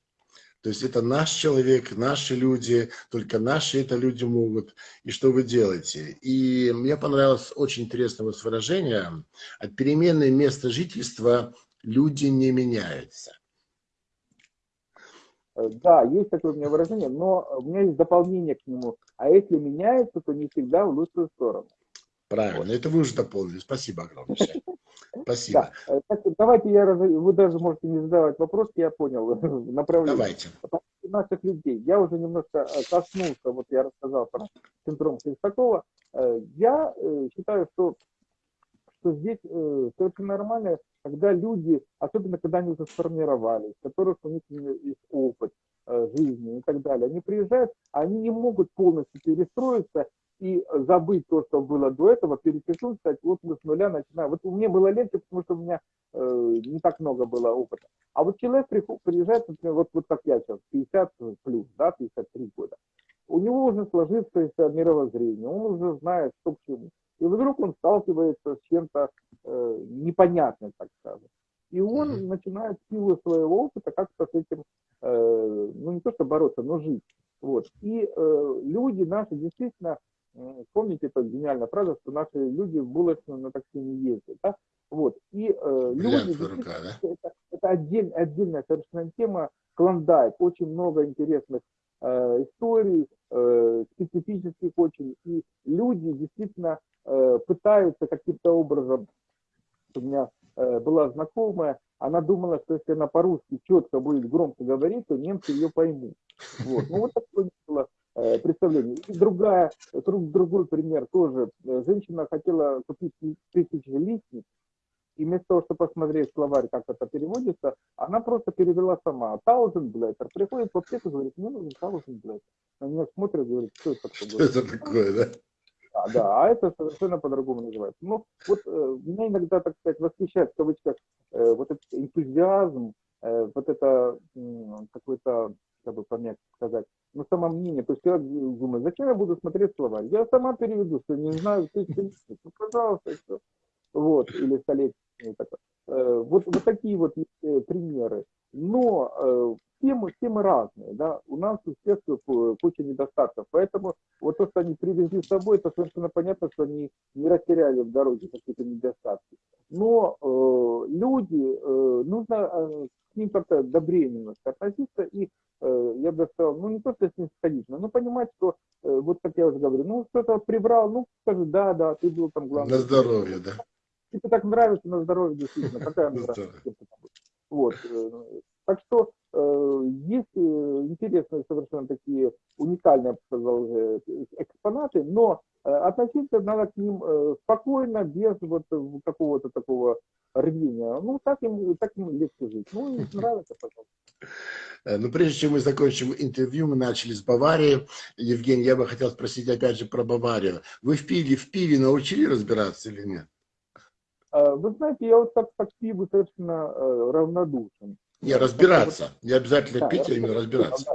То есть это наш человек, наши люди, только наши это люди могут. И что вы делаете? И мне понравилось очень интересное вас выражение. От перемены места жительства люди не меняются. Э, да, есть такое у меня выражение, но у меня есть дополнение к нему. А если меняется, то не всегда в лучшую сторону. Правильно, вот. это вы уже дополнили. Спасибо огромное. Спасибо. Да. Так, давайте я, вы даже можете не задавать вопрос, я понял направление. Давайте. Наших людей. Я уже немножко э, коснулся, вот я рассказал про синдром Хлестакова. Э, я э, считаю, что, что здесь совершенно нормально, когда люди, особенно когда они уже сформировались, которых у них есть опыт жизни и так далее, они приезжают, они не могут полностью перестроиться и забыть то, что было до этого, перепишу, сказать, вот мы с нуля начинаем. Вот у меня было легче, потому что у меня э, не так много было опыта. А вот человек приезжает, например, вот, вот как я сейчас, 50 плюс, да, 53 года. У него уже сложившееся мировоззрение, он уже знает, что к чему. И вдруг он сталкивается с чем-то э, непонятным, так скажем. И он начинает силу своего опыта как-то с этим, э, ну не то что бороться, но жить. Вот. И э, люди наши действительно Помните эта гениальная фраза, что наши люди в булочную на такси не ездят. Да? Вот. И э, люди, рука, да? это, это отдель, отдельная совершенно тема, клондайк, очень много интересных э, историй, э, специфических очень. И люди действительно э, пытаются каким-то образом, у меня э, была знакомая, она думала, что если она по-русски четко будет громко говорить, то немцы ее поймут. Вот. Ну вот такое было Э, представление. И другая, друг, другой пример тоже. Женщина хотела купить тысячелистник, и вместо того, чтобы посмотреть словарь, как это переводится, она просто перевела сама. Thousand letter. Приходит в аптеку говорит, мне нужен thousand letter. На нее смотрит и говорит, что это такое? Что это такое, да? Да, да, а это совершенно по-другому называется. Ну, вот э, меня иногда, так сказать, восхищает в кавычках э, вот этот энтузиазм, э, вот это э, какой-то как бы помягче сказать, но само мнение, то есть человек думает, зачем я буду смотреть слова? Я сама переведу, что не знаю, ты, ну, пожалуйста, что. Вот, или столетие. Э, вот, вот такие вот э, примеры. Но э, темы, темы разные, да, у нас у всех куча недостатков, поэтому вот то, что они привезли с собой, это совершенно понятно, что они не растеряли в дороге какие-то недостатки. Но э, люди, э, нужно э, к ним как-то добрее немножко относиться и, я бы сказал, ну не просто с ним сходить, но понимать, что, э, вот как я уже говорю, ну что-то прибрал, ну скажи, да, да, ты был там главный. На здоровье, да. Тебе так нравится на здоровье, действительно, какая нравится. Вот. Э, так что э, есть э, интересные совершенно такие уникальные, я сказал, э, экспонаты, но э, относиться надо к ним э, спокойно, без вот какого-то такого рвения. Ну, так им, так им легче жить. Ну, нравится, пожалуйста. Ну, прежде чем мы закончим интервью, мы начали с Баварии. Евгений, я бы хотел спросить опять же про Баварию. Вы в пиве, в пиве научили разбираться или нет? Вы знаете, я вот так к пиву совершенно равнодушен. Не, разбираться. Не обязательно пить, а именно разбираться.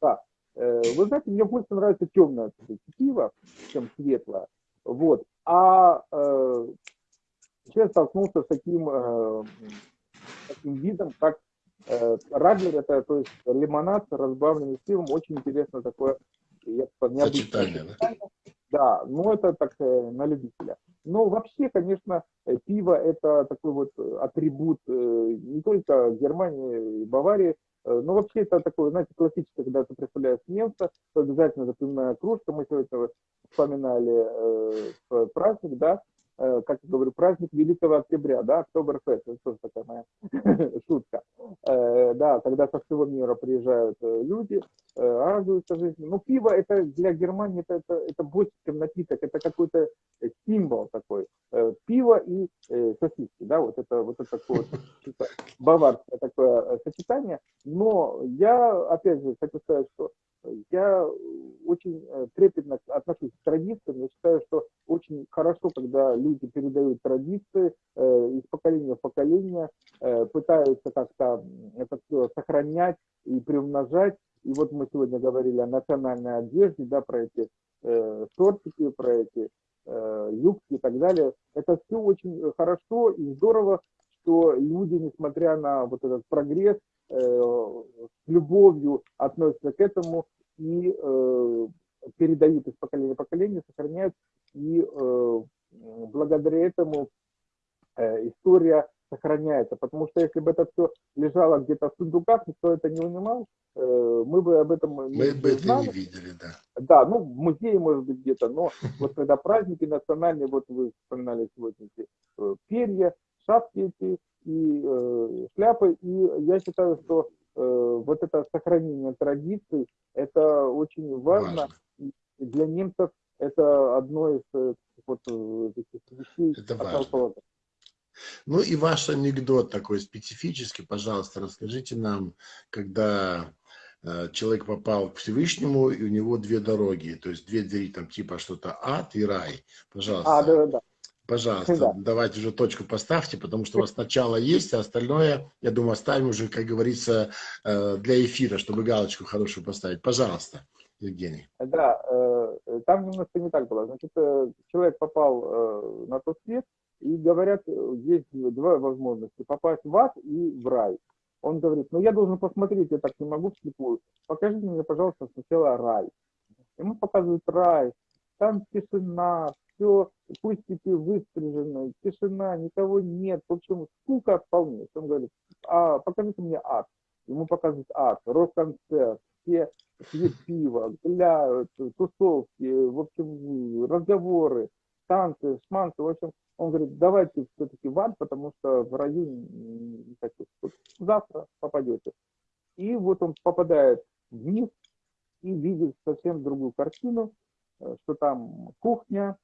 Да, Вы знаете, мне больше нравится темное пиво, чем светлое. Вот. А э, сейчас столкнулся с таким, э, таким видом, как э, Радлер, это то есть лимонад, разбавленный пивом, очень интересно такое. Сочетание, да? Да, ну это так э, на любителя. Но вообще, конечно, э, пиво это такой вот э, атрибут не только Германии и Баварии, но вообще это такое, знаете, классическое, когда ты представляешь немца, то обязательно запоминая кружка, мы сегодня вспоминали э, праздник, да, Э, как я говорю, праздник Великого Октября, да, Октоберфест, это тоже такая моя шутка. Э, да, когда со всего мира приезжают э, люди, радуются жизни. Ну, пиво это для Германии это, это, это больше, чем напиток, это какой-то символ такой. Пиво и сосиски, да, вот это вот это такое баварское такое сочетание. Но я, опять же, хочу сказать, что я очень э, трепетно отношусь к традициям. Я считаю, что очень хорошо, когда люди передают традиции э, из поколения в поколение, э, пытаются как-то это все сохранять и приумножать. И вот мы сегодня говорили о национальной одежде, да, про эти э, про эти э, юбки и так далее. Это все очень хорошо и здорово, что люди, несмотря на вот этот прогресс, э, с любовью относятся к этому и э, передают из поколения в поколение, сохраняют, и э, благодаря этому э, история сохраняется. Потому что если бы это все лежало где-то в сундуках, никто это не унимал, э, мы бы об этом мы не бы это не видели, да. Да, ну, в музее, может быть, где-то, но вот когда праздники национальные, вот вы вспоминали сегодня эти э, перья, шапки эти и э, шляпы, и я считаю, что вот это сохранение традиций, это очень важно. важно. Для немцев это одно из э, вот, э, этих вещей. Это важно. Ну и ваш анекдот такой специфический, пожалуйста, расскажите нам, когда человек попал к Всевышнему, и у него две дороги, то есть две двери, там типа что-то ад и рай. Пожалуйста. А, да, да. Пожалуйста, да. давайте уже точку поставьте, потому что у вас начало есть, а остальное, я думаю, оставим уже, как говорится, э, для эфира, чтобы галочку хорошую поставить. Пожалуйста, Евгений. Да, э, там немножко не так было. Значит, э, человек попал на тот свет, и говорят, есть две возможности, попасть в ад и в рай. Он говорит, ну я должен посмотреть, я так не могу вслепую. Покажите мне, пожалуйста, сначала рай. Ему показывают рай, там тишина, все, кустики выстрижены, тишина, никого нет. В общем, скука вполне. Он говорит, а покажите мне ад. Ему показывают ад, рок-концерт, все пьют пиво, гуляют, тусовки, в общем, разговоры, танцы, шманцы. В общем, он говорит, давайте все-таки в ад, потому что в раю не хочу. Завтра попадете. И вот он попадает вниз и видит совсем другую картину, э, что там кухня,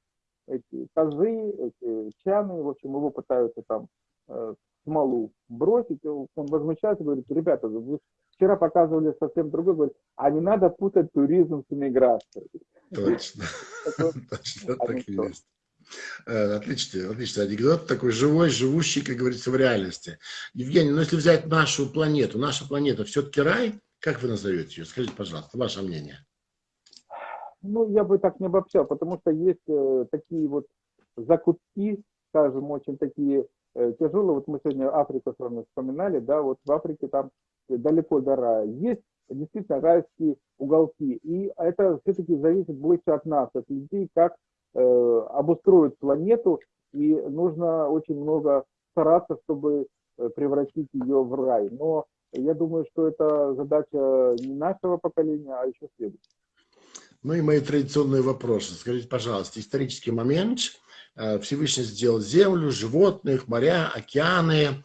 эти тазы, эти чаны, в общем, его пытаются там э, смолу бросить, он возмущается, говорит, ребята, вы вчера показывали совсем другой, говорит, а не надо путать туризм с иммиграцией. Точно, точно так и есть. Э, отличный, отличный анекдот, такой живой, живущий, как говорится, в реальности. Евгений, ну если взять нашу планету, наша планета все-таки рай, как вы назовете ее? Скажите, пожалуйста, ваше мнение. Ну, я бы так не обобщал, потому что есть э, такие вот закутки, скажем, очень такие э, тяжелые. Вот мы сегодня Африку с вами вспоминали, да, вот в Африке там далеко до рая. Есть действительно райские уголки. И это все-таки зависит больше от нас, от людей, как э, обустроить планету. И нужно очень много стараться, чтобы э, превратить ее в рай. Но я думаю, что это задача не нашего поколения, а еще следующего. Ну и мои традиционные вопросы. Скажите, пожалуйста, исторический момент. Э, Всевышний сделал землю, животных, моря, океаны,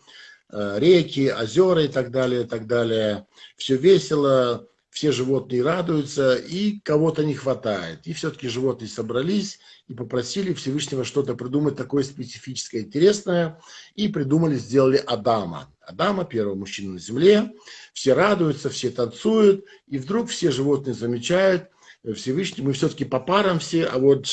э, реки, озера и так далее, и так далее. Все весело, все животные радуются, и кого-то не хватает. И все-таки животные собрались и попросили Всевышнего что-то придумать такое специфическое, интересное, и придумали, сделали Адама. Адама, первого мужчины на земле. Все радуются, все танцуют, и вдруг все животные замечают – Всевышний, мы все-таки по парам все, а вот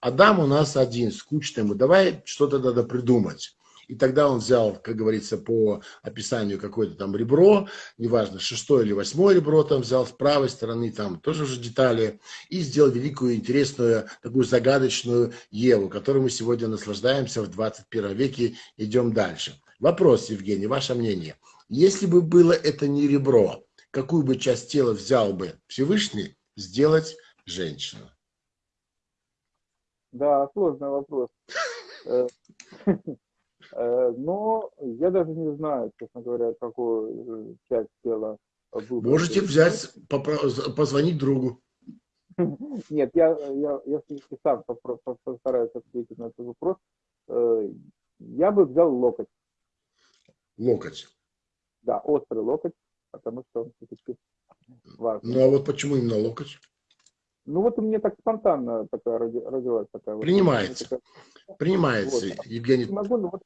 Адам у нас один, скучный ему, давай что-то надо придумать. И тогда он взял, как говорится, по описанию какое-то там ребро, неважно, шестое или восьмое ребро там взял с правой стороны, там тоже уже детали, и сделал великую, интересную, такую загадочную Еву, которой мы сегодня наслаждаемся в 21 веке, идем дальше. Вопрос, Евгений, ваше мнение. Если бы было это не ребро, какую бы часть тела взял бы Всевышний сделать женщину? Да, сложный вопрос. Э, э, но я даже не знаю, честно говоря, какую часть тела выбрать. Можете взять, позвонить другу. Нет, я, я, я сам постараюсь ответить на этот вопрос. Э, я бы взял локоть. Локоть. Да, острый локоть, потому что он все-таки важный. Ну а вот почему именно локоть? Ну вот у меня так спонтанно такая родилась такая. Принимается. Вот, такая... Принимается, вот. Евгений. Могу, но вот...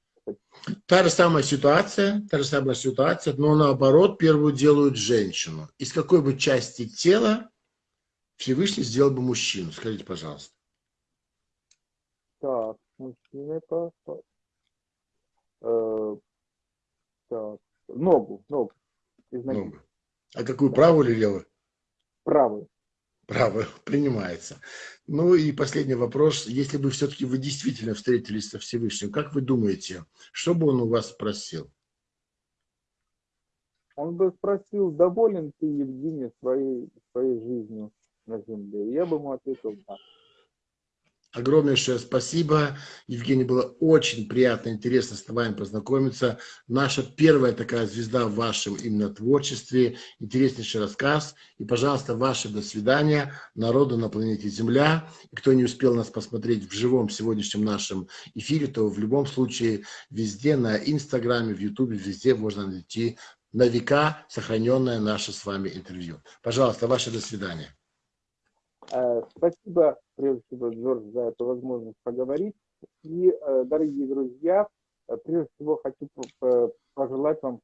Та же самая ситуация, та же самая ситуация, но наоборот первую делают женщину. Из какой бы части тела Всевышний сделал бы мужчину? Скажите, пожалуйста. Так, мужчина по... Э, так, ногу, ногу. Ногу. А какую, правую или левую? Правую. Право принимается. Ну и последний вопрос. Если бы все-таки вы действительно встретились со Всевышним, как вы думаете, что бы он у вас спросил? Он бы спросил, доволен ты, Евгений, своей, своей жизнью на земле? Я бы ему ответил, да. Огромнейшее спасибо. Евгений, было очень приятно, интересно с вами познакомиться. Наша первая такая звезда в вашем именно творчестве. Интереснейший рассказ. И, пожалуйста, ваше до свидания народу на планете Земля. И кто не успел нас посмотреть в живом сегодняшнем нашем эфире, то в любом случае везде на Инстаграме, в Ютубе, везде можно найти на века сохраненное наше с вами интервью. Пожалуйста, ваше до свидания. Э, спасибо, прежде всего, Джордж, за эту возможность поговорить. И, э, дорогие друзья, э, прежде всего хочу пожелать вам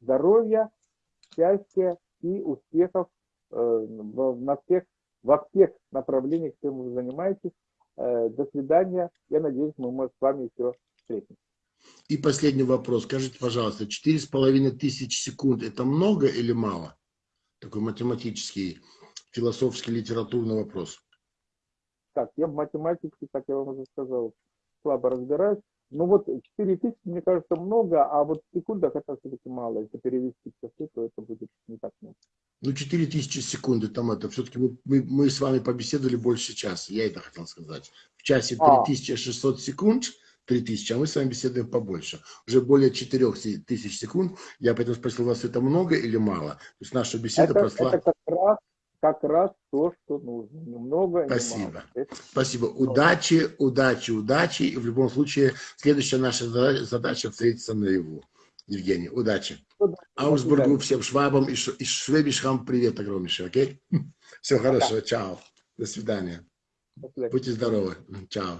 здоровья, счастья и успехов на всех, во всех направлениях, чем вы занимаетесь. До свидания. Я надеюсь, мы с вами еще встретимся. И последний вопрос. Скажите, пожалуйста, четыре с половиной тысяч секунд – это много или мало? Такой математический философский литературный вопрос? Так, я в математике, как я вам уже сказал, слабо разбираюсь. Ну вот 4 тысячи, мне кажется, много, а вот в секундах это все-таки мало. Если перевести в часы, то это будет не так много. Ну, 4 тысячи секунды, там это, все-таки мы, мы, мы с вами побеседовали больше часа, я это хотел сказать. В часе 3600 а. секунд, 3000, а мы с вами беседуем побольше. Уже более 4000 секунд. Я поэтому спросил вас, это много или мало? То есть наша беседа это, прошла... Это как раз как раз то, что нужно. Немного, Спасибо. Не Спасибо. Удачи, удачи, удачи. И в любом случае, следующая наша задача встретиться наяву. Евгений, удачи. Аусбургу, всем швабам и, и швебишхам привет огромнейший, окей? Все хорошо, чао. До свидания. Будьте здоровы. Чао.